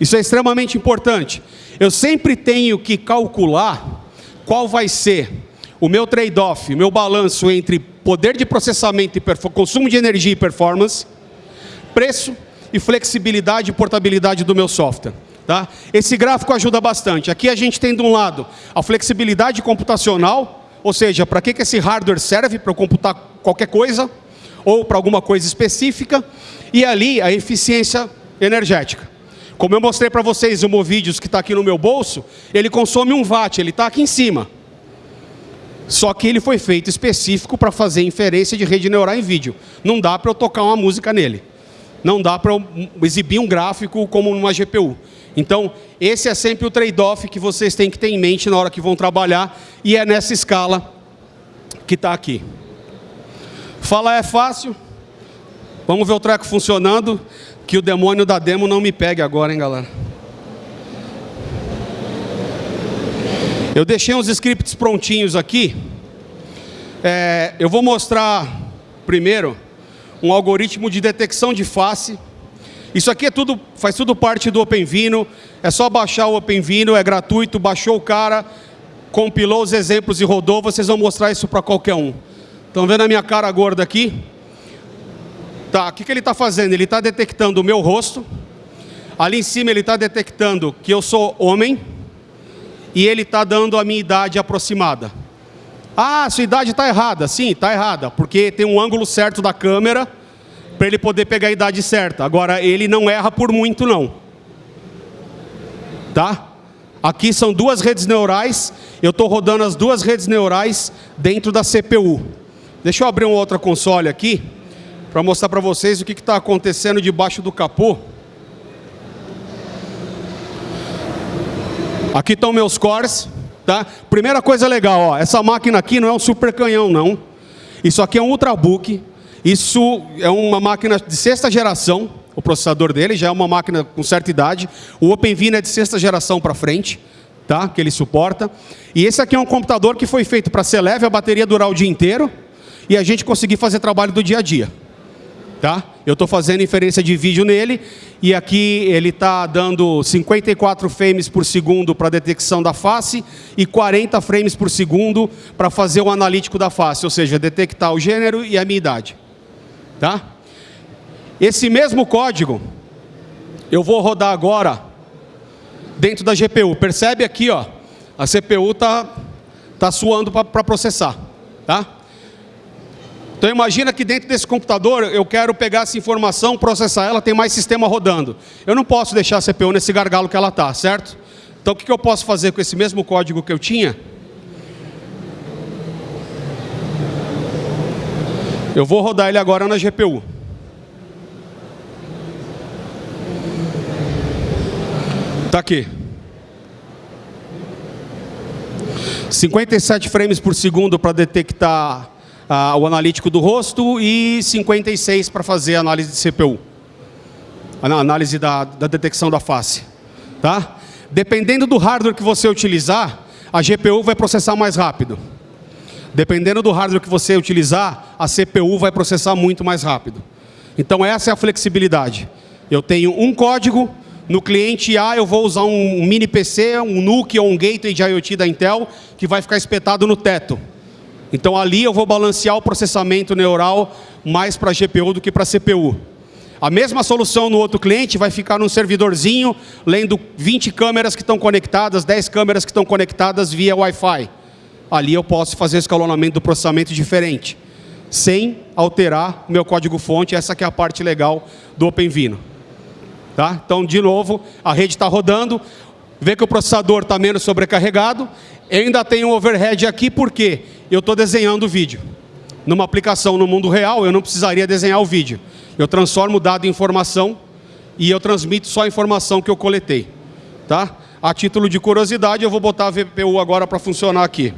Isso é extremamente importante. Eu sempre tenho que calcular qual vai ser o meu trade-off, o meu balanço entre poder de processamento e consumo de energia e performance, preço e flexibilidade e portabilidade do meu software. Tá? Esse gráfico ajuda bastante. Aqui a gente tem de um lado a flexibilidade computacional, ou seja, para que, que esse hardware serve para computar qualquer coisa, ou para alguma coisa específica, e ali a eficiência energética. Como eu mostrei para vocês o Movídeos que está aqui no meu bolso, ele consome um watt, ele está aqui em cima. Só que ele foi feito específico para fazer inferência de rede neural em vídeo. Não dá para eu tocar uma música nele. Não dá para eu exibir um gráfico como numa GPU. Então, esse é sempre o trade-off que vocês têm que ter em mente na hora que vão trabalhar, e é nessa escala que está aqui. Falar é fácil. Vamos ver o treco funcionando. Que o demônio da demo não me pegue agora, hein, galera. Eu deixei uns scripts prontinhos aqui. É, eu vou mostrar primeiro um algoritmo de detecção de face. Isso aqui é tudo, faz tudo parte do OpenVino. É só baixar o OpenVino, é gratuito. Baixou o cara, compilou os exemplos e rodou. Vocês vão mostrar isso para qualquer um. Estão vendo a minha cara gorda aqui? Tá, o que, que ele está fazendo? Ele está detectando o meu rosto. Ali em cima ele está detectando que eu sou homem. E ele está dando a minha idade aproximada. Ah, sua idade está errada. Sim, está errada. Porque tem um ângulo certo da câmera para ele poder pegar a idade certa. Agora, ele não erra por muito, não. Tá? Aqui são duas redes neurais. Eu estou rodando as duas redes neurais dentro da CPU. Deixa eu abrir uma outra console aqui para mostrar para vocês o que está acontecendo debaixo do capô. Aqui estão meus cores, tá? Primeira coisa legal, ó, essa máquina aqui não é um super canhão, não. Isso aqui é um ultrabook. Isso é uma máquina de sexta geração. O processador dele já é uma máquina com certa idade. O OpenVINO é de sexta geração para frente, tá? Que ele suporta. E esse aqui é um computador que foi feito para ser leve, a bateria durar o dia inteiro e a gente conseguir fazer trabalho do dia a dia. Tá? Eu estou fazendo inferência de vídeo nele e aqui ele está dando 54 frames por segundo para detecção da face e 40 frames por segundo para fazer o analítico da face, ou seja, detectar o gênero e a minha idade. Tá? Esse mesmo código eu vou rodar agora dentro da GPU. Percebe aqui, ó, a CPU está tá suando para processar. Tá? Então imagina que dentro desse computador eu quero pegar essa informação, processar ela, tem mais sistema rodando. Eu não posso deixar a CPU nesse gargalo que ela está, certo? Então o que eu posso fazer com esse mesmo código que eu tinha? Eu vou rodar ele agora na GPU. Tá aqui. 57 frames por segundo para detectar ah, o analítico do rosto e 56 para fazer a análise de CPU. A análise da, da detecção da face. Tá? Dependendo do hardware que você utilizar, a GPU vai processar mais rápido. Dependendo do hardware que você utilizar, a CPU vai processar muito mais rápido. Então essa é a flexibilidade. Eu tenho um código, no cliente A eu vou usar um mini PC, um NUC ou um gateway de IoT da Intel, que vai ficar espetado no teto. Então ali eu vou balancear o processamento neural mais para GPU do que para CPU. A mesma solução no outro cliente vai ficar num servidorzinho, lendo 20 câmeras que estão conectadas, 10 câmeras que estão conectadas via Wi-Fi. Ali eu posso fazer escalonamento do processamento diferente, sem alterar o meu código-fonte. Essa que é a parte legal do OpenVINO. Tá? Então, de novo, a rede está rodando, vê que o processador está menos sobrecarregado, eu ainda tenho um overhead aqui, porque eu estou desenhando o vídeo. Numa aplicação no mundo real, eu não precisaria desenhar o vídeo. Eu transformo o dado em informação e eu transmito só a informação que eu coletei. Tá? A título de curiosidade, eu vou botar a VPU agora para funcionar aqui.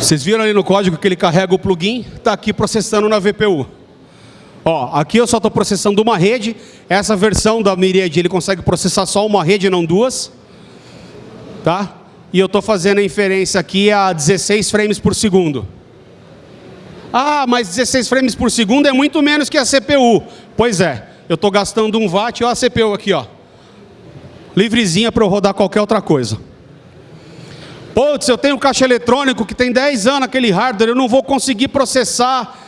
Vocês viram ali no código que ele carrega o plugin, está aqui processando na VPU. Ó, aqui eu só estou processando uma rede, essa versão da Myriad ele consegue processar só uma rede, não duas. Tá? E eu estou fazendo a inferência aqui a 16 frames por segundo. Ah, mas 16 frames por segundo é muito menos que a CPU. Pois é, eu estou gastando um watt, olha a CPU aqui, ó. livrezinha para eu rodar qualquer outra coisa. Putz, eu tenho um caixa eletrônico que tem 10 anos aquele hardware, eu não vou conseguir processar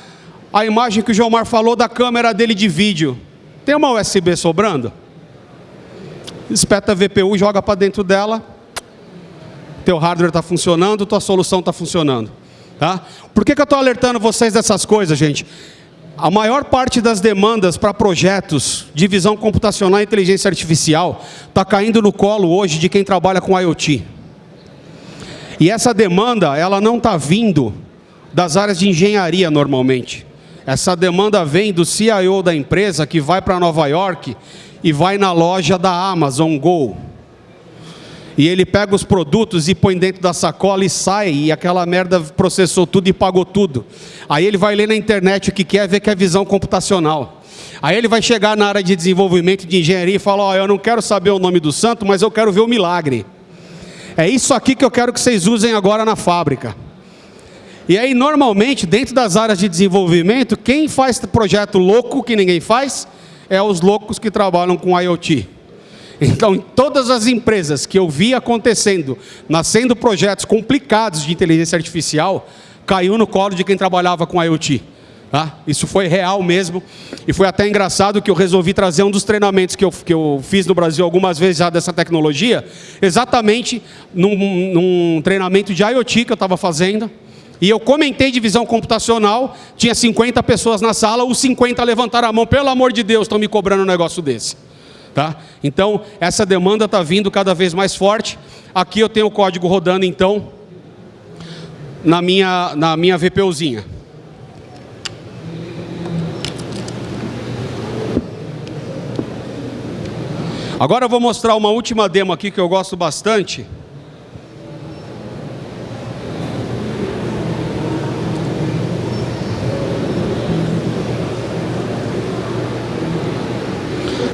a imagem que o Gilmar falou da câmera dele de vídeo. Tem uma USB sobrando? Espeta a VPU, joga para dentro dela. Teu hardware está funcionando, tua solução está funcionando. Tá? Por que, que eu estou alertando vocês dessas coisas, gente? A maior parte das demandas para projetos de visão computacional e inteligência artificial está caindo no colo hoje de quem trabalha com IoT. E essa demanda, ela não está vindo das áreas de engenharia normalmente. Essa demanda vem do CIO da empresa que vai para Nova York e vai na loja da Amazon Go. E ele pega os produtos e põe dentro da sacola e sai, e aquela merda processou tudo e pagou tudo. Aí ele vai ler na internet o que quer, ver que é visão computacional. Aí ele vai chegar na área de desenvolvimento de engenharia e fala, ó, oh, eu não quero saber o nome do santo, mas eu quero ver o milagre. É isso aqui que eu quero que vocês usem agora na fábrica. E aí, normalmente, dentro das áreas de desenvolvimento, quem faz projeto louco que ninguém faz, é os loucos que trabalham com IoT. Então, todas as empresas que eu vi acontecendo, nascendo projetos complicados de inteligência artificial, caiu no colo de quem trabalhava com IoT. Tá? Isso foi real mesmo. E foi até engraçado que eu resolvi trazer um dos treinamentos que eu, que eu fiz no Brasil algumas vezes já dessa tecnologia, exatamente num, num treinamento de IoT que eu estava fazendo. E eu comentei de visão computacional, tinha 50 pessoas na sala, os 50 levantaram a mão, pelo amor de Deus, estão me cobrando um negócio desse. Tá? Então, essa demanda está vindo cada vez mais forte. Aqui eu tenho o código rodando, então, na minha, na minha VPUzinha. Agora eu vou mostrar uma última demo aqui que eu gosto bastante.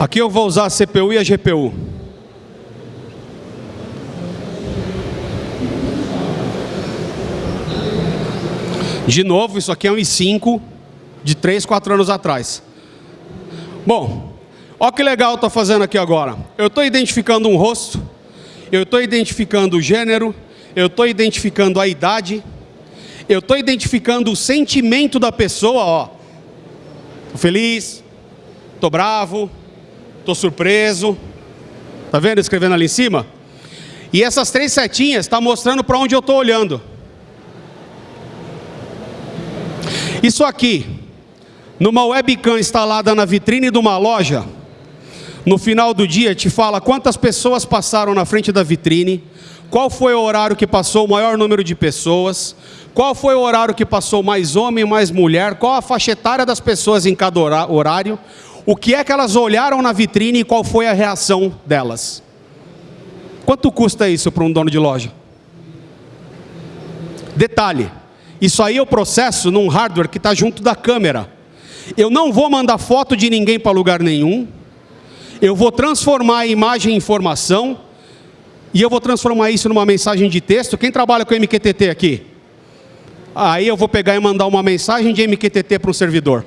Aqui eu vou usar a CPU e a GPU. De novo, isso aqui é um i5 de 3, 4 anos atrás. Bom, Olha que legal estou fazendo aqui agora. Eu estou identificando um rosto, eu estou identificando o gênero, eu estou identificando a idade, eu estou identificando o sentimento da pessoa, ó. Estou feliz, estou bravo, estou surpreso. Tá vendo escrevendo ali em cima? E essas três setinhas estão tá mostrando para onde eu estou olhando. Isso aqui, numa webcam instalada na vitrine de uma loja, no final do dia te fala quantas pessoas passaram na frente da vitrine, qual foi o horário que passou o maior número de pessoas, qual foi o horário que passou mais homem, mais mulher, qual a faixa etária das pessoas em cada horário, o que é que elas olharam na vitrine e qual foi a reação delas. Quanto custa isso para um dono de loja? Detalhe, isso aí é o processo num hardware que está junto da câmera. Eu não vou mandar foto de ninguém para lugar nenhum, eu vou transformar a imagem em informação, e eu vou transformar isso numa mensagem de texto. Quem trabalha com MQTT aqui? Aí eu vou pegar e mandar uma mensagem de MQTT para um servidor,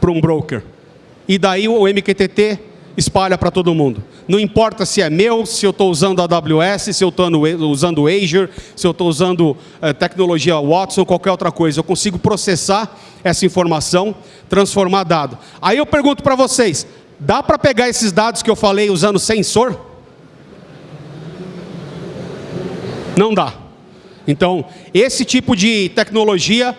para um broker. E daí o MQTT espalha para todo mundo. Não importa se é meu, se eu estou usando a AWS, se eu estou usando Azure, se eu estou usando eh, tecnologia Watson, qualquer outra coisa. Eu consigo processar essa informação, transformar dado. Aí eu pergunto para vocês, dá para pegar esses dados que eu falei usando sensor? Não dá. Então, esse tipo de tecnologia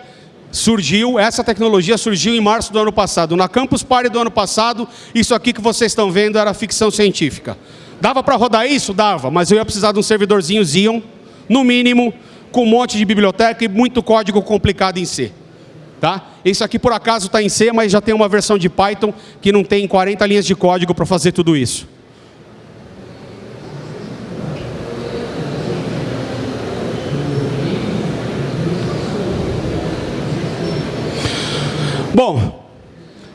surgiu, essa tecnologia surgiu em março do ano passado. Na Campus Party do ano passado, isso aqui que vocês estão vendo era ficção científica. Dava para rodar isso? Dava, mas eu ia precisar de um servidorzinho Xeon, no mínimo, com um monte de biblioteca e muito código complicado em C. Tá? Isso aqui por acaso está em C, mas já tem uma versão de Python que não tem 40 linhas de código para fazer tudo isso. Bom,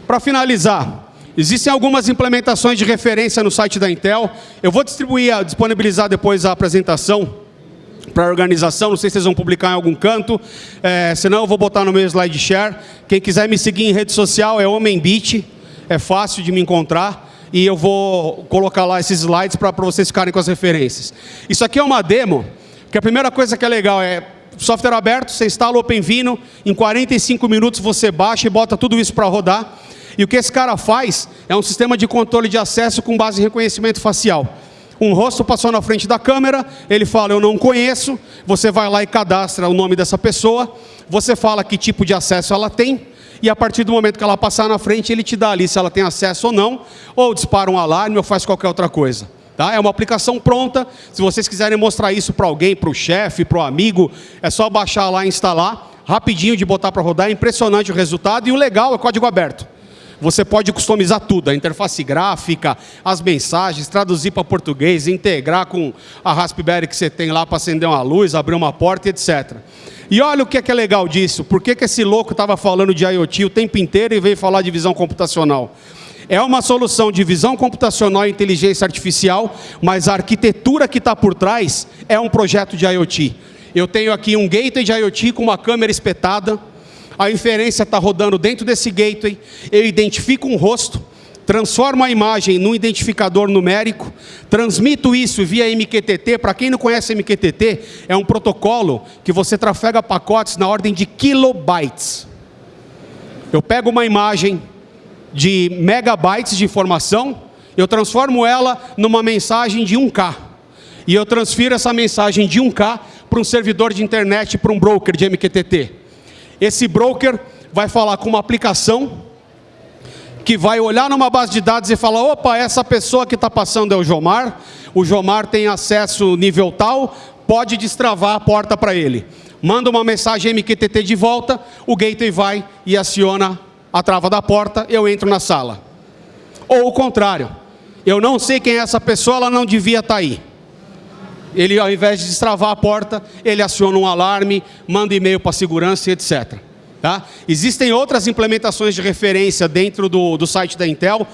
para finalizar, existem algumas implementações de referência no site da Intel. Eu vou distribuir, disponibilizar depois a apresentação para a organização, não sei se vocês vão publicar em algum canto, é, senão eu vou botar no meu slide share. Quem quiser me seguir em rede social é HomenBit, é fácil de me encontrar e eu vou colocar lá esses slides para vocês ficarem com as referências. Isso aqui é uma demo, que a primeira coisa que é legal é software aberto, você instala o OpenVino, em 45 minutos você baixa e bota tudo isso para rodar. E o que esse cara faz é um sistema de controle de acesso com base em reconhecimento facial. Um rosto passou na frente da câmera, ele fala, eu não conheço, você vai lá e cadastra o nome dessa pessoa, você fala que tipo de acesso ela tem, e a partir do momento que ela passar na frente, ele te dá ali se ela tem acesso ou não, ou dispara um alarme ou faz qualquer outra coisa. Tá? É uma aplicação pronta. Se vocês quiserem mostrar isso para alguém, para o chefe, para o amigo, é só baixar lá e instalar. Rapidinho de botar para rodar, é impressionante o resultado. E o legal é código aberto. Você pode customizar tudo, a interface gráfica, as mensagens, traduzir para português, integrar com a Raspberry que você tem lá para acender uma luz, abrir uma porta, etc. E olha o que é, que é legal disso. Por que, que esse louco estava falando de IoT o tempo inteiro e veio falar de visão computacional? É uma solução de visão computacional e inteligência artificial, mas a arquitetura que está por trás é um projeto de IoT. Eu tenho aqui um gateway de IoT com uma câmera espetada, a inferência está rodando dentro desse gateway, eu identifico um rosto, transformo a imagem num identificador numérico, transmito isso via MQTT. Para quem não conhece MQTT, é um protocolo que você trafega pacotes na ordem de kilobytes. Eu pego uma imagem, de megabytes de informação, eu transformo ela numa mensagem de 1K. E eu transfiro essa mensagem de 1K para um servidor de internet, para um broker de MQTT. Esse broker vai falar com uma aplicação que vai olhar numa base de dados e falar, opa, essa pessoa que está passando é o Jomar, o Jomar tem acesso nível tal, pode destravar a porta para ele. Manda uma mensagem MQTT de volta, o gateway vai e aciona a trava da porta, eu entro na sala. Ou o contrário, eu não sei quem é essa pessoa, ela não devia estar tá aí. Ele, ao invés de destravar a porta, ele aciona um alarme, manda e-mail para a segurança, etc. Tá? Existem outras implementações de referência dentro do, do site da Intel.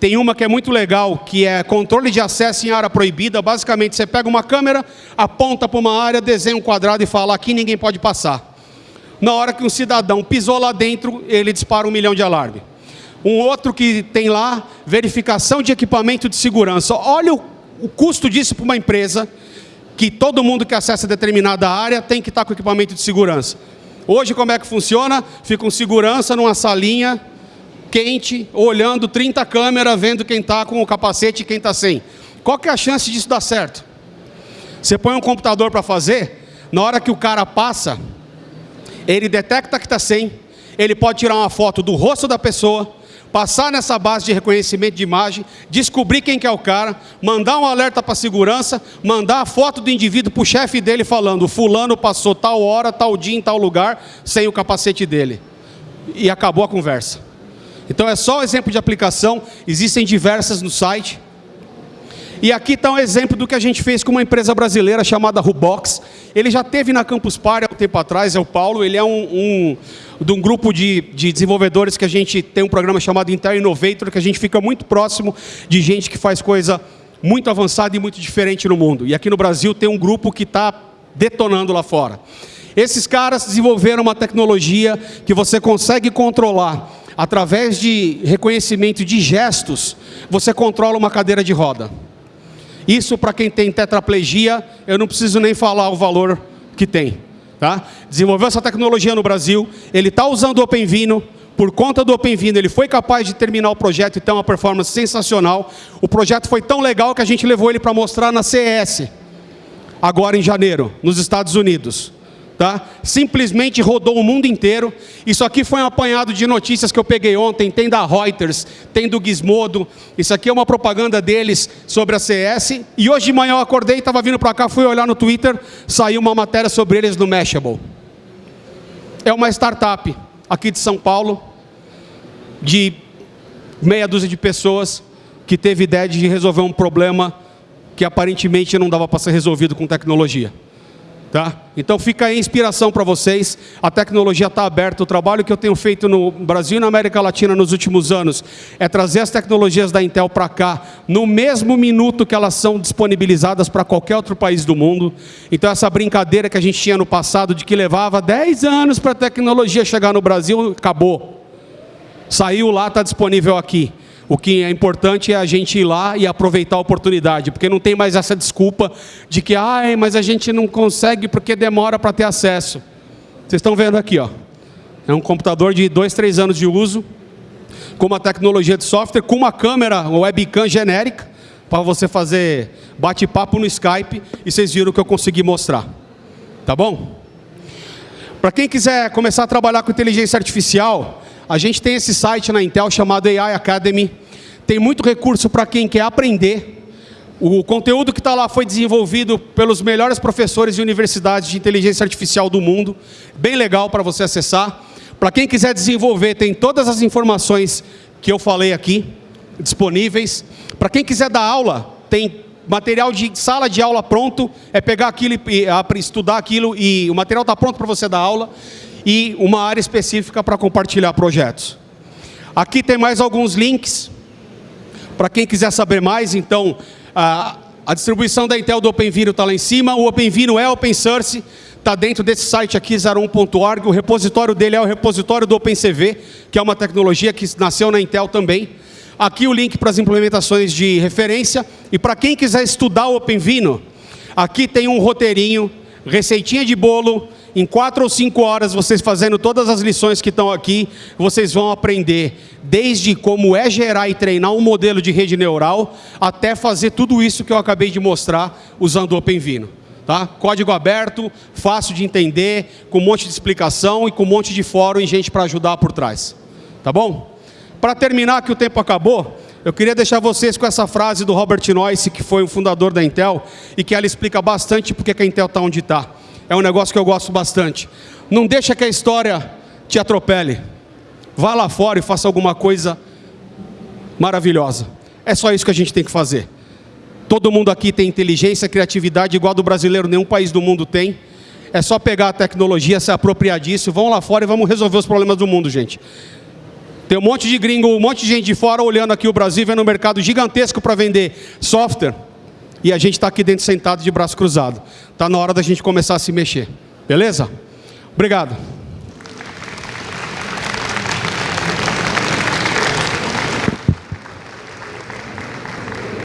Tem uma que é muito legal, que é controle de acesso em área proibida. Basicamente, você pega uma câmera, aponta para uma área, desenha um quadrado e fala, aqui ninguém pode passar. Na hora que um cidadão pisou lá dentro, ele dispara um milhão de alarme. Um outro que tem lá, verificação de equipamento de segurança. Olha o, o custo disso para uma empresa, que todo mundo que acessa determinada área tem que estar com equipamento de segurança. Hoje como é que funciona? Fica um segurança numa salinha quente, olhando 30 câmeras, vendo quem está com o capacete e quem está sem. Qual que é a chance disso dar certo? Você põe um computador para fazer, na hora que o cara passa, ele detecta que está sem, ele pode tirar uma foto do rosto da pessoa, passar nessa base de reconhecimento de imagem, descobrir quem que é o cara, mandar um alerta para a segurança, mandar a foto do indivíduo para o chefe dele falando, fulano passou tal hora, tal dia, em tal lugar, sem o capacete dele. E acabou a conversa. Então é só um exemplo de aplicação, existem diversas no site. E aqui está um exemplo do que a gente fez com uma empresa brasileira chamada Rubox. Ele já teve na Campus Party há um tempo atrás, é o Paulo, ele é um, um de um grupo de, de, desenvolvedores que a gente tem um programa chamado Intel Innovator, que a gente fica muito próximo de gente que faz coisa muito avançada e muito diferente no mundo. E aqui no Brasil tem um grupo que está detonando lá fora. Esses caras desenvolveram uma tecnologia que você consegue controlar através de reconhecimento de gestos, você controla uma cadeira de roda. Isso para quem tem tetraplegia, eu não preciso nem falar o valor que tem. Tá? Desenvolveu essa tecnologia no Brasil, ele está usando o OpenVino, por conta do OpenVino ele foi capaz de terminar o projeto e ter uma performance sensacional. O projeto foi tão legal que a gente levou ele para mostrar na CES, agora em janeiro, nos Estados Unidos tá? simplesmente rodou o mundo inteiro. Isso aqui foi um apanhado de notícias que eu peguei ontem, tem da Reuters, tem do Gizmodo. Isso aqui é uma propaganda deles sobre a CS. E hoje de manhã eu acordei, estava vindo para cá, fui olhar no Twitter, saiu uma matéria sobre eles no Mashable. É uma startup aqui de São Paulo, de meia dúzia de pessoas, que teve ideia de resolver um problema que aparentemente não dava para ser resolvido com tecnologia. Tá? Então fica aí a inspiração para vocês, a tecnologia está aberta, o trabalho que eu tenho feito no Brasil e na América Latina nos últimos anos é trazer as tecnologias da Intel para cá, no mesmo minuto que elas são disponibilizadas para qualquer outro país do mundo. Então essa brincadeira que a gente tinha no passado de que levava 10 anos para a tecnologia chegar no Brasil, acabou. Saiu lá, está disponível aqui. O que é importante é a gente ir lá e aproveitar a oportunidade, porque não tem mais essa desculpa de que, ah, mas a gente não consegue porque demora para ter acesso. Vocês estão vendo aqui, ó. É um computador de dois, três anos de uso, com uma tecnologia de software, com uma câmera, webcam genérica, para você fazer bate-papo no Skype, e vocês viram o que eu consegui mostrar. Tá bom? Para quem quiser começar a trabalhar com inteligência artificial, a gente tem esse site na Intel chamado AI Academy. Tem muito recurso para quem quer aprender. O conteúdo que está lá foi desenvolvido pelos melhores professores de universidades de inteligência artificial do mundo. Bem legal para você acessar. Para quem quiser desenvolver, tem todas as informações que eu falei aqui disponíveis. Para quem quiser dar aula, tem material de sala de aula pronto, é pegar aquilo e, estudar aquilo e o material está pronto para você dar aula e uma área específica para compartilhar projetos. Aqui tem mais alguns links, para quem quiser saber mais, então, a, a distribuição da Intel do OpenVINO está lá em cima, o OpenVINO é open source, está dentro desse site aqui, 01.org, o repositório dele é o repositório do OpenCV, que é uma tecnologia que nasceu na Intel também. Aqui o link para as implementações de referência, e para quem quiser estudar o OpenVINO, aqui tem um roteirinho, receitinha de bolo, em quatro ou cinco horas, vocês fazendo todas as lições que estão aqui, vocês vão aprender desde como é gerar e treinar um modelo de rede neural, até fazer tudo isso que eu acabei de mostrar usando o OpenVino. Tá? Código aberto, fácil de entender, com um monte de explicação e com um monte de fórum e gente para ajudar por trás. Tá bom? Para terminar, que o tempo acabou, eu queria deixar vocês com essa frase do Robert Noyce, que foi o fundador da Intel, e que ela explica bastante porque a Intel está onde está é um negócio que eu gosto bastante. Não deixa que a história te atropele. Vá lá fora e faça alguma coisa maravilhosa. É só isso que a gente tem que fazer. Todo mundo aqui tem inteligência, criatividade igual do brasileiro, nenhum país do mundo tem. É só pegar a tecnologia, se apropriar disso, vão lá fora e vamos resolver os problemas do mundo, gente. Tem um monte de gringo, um monte de gente de fora olhando aqui o Brasil, vendo um mercado gigantesco para vender software. E a gente está aqui dentro sentado de braço cruzado. Está na hora da gente começar a se mexer. Beleza? Obrigado.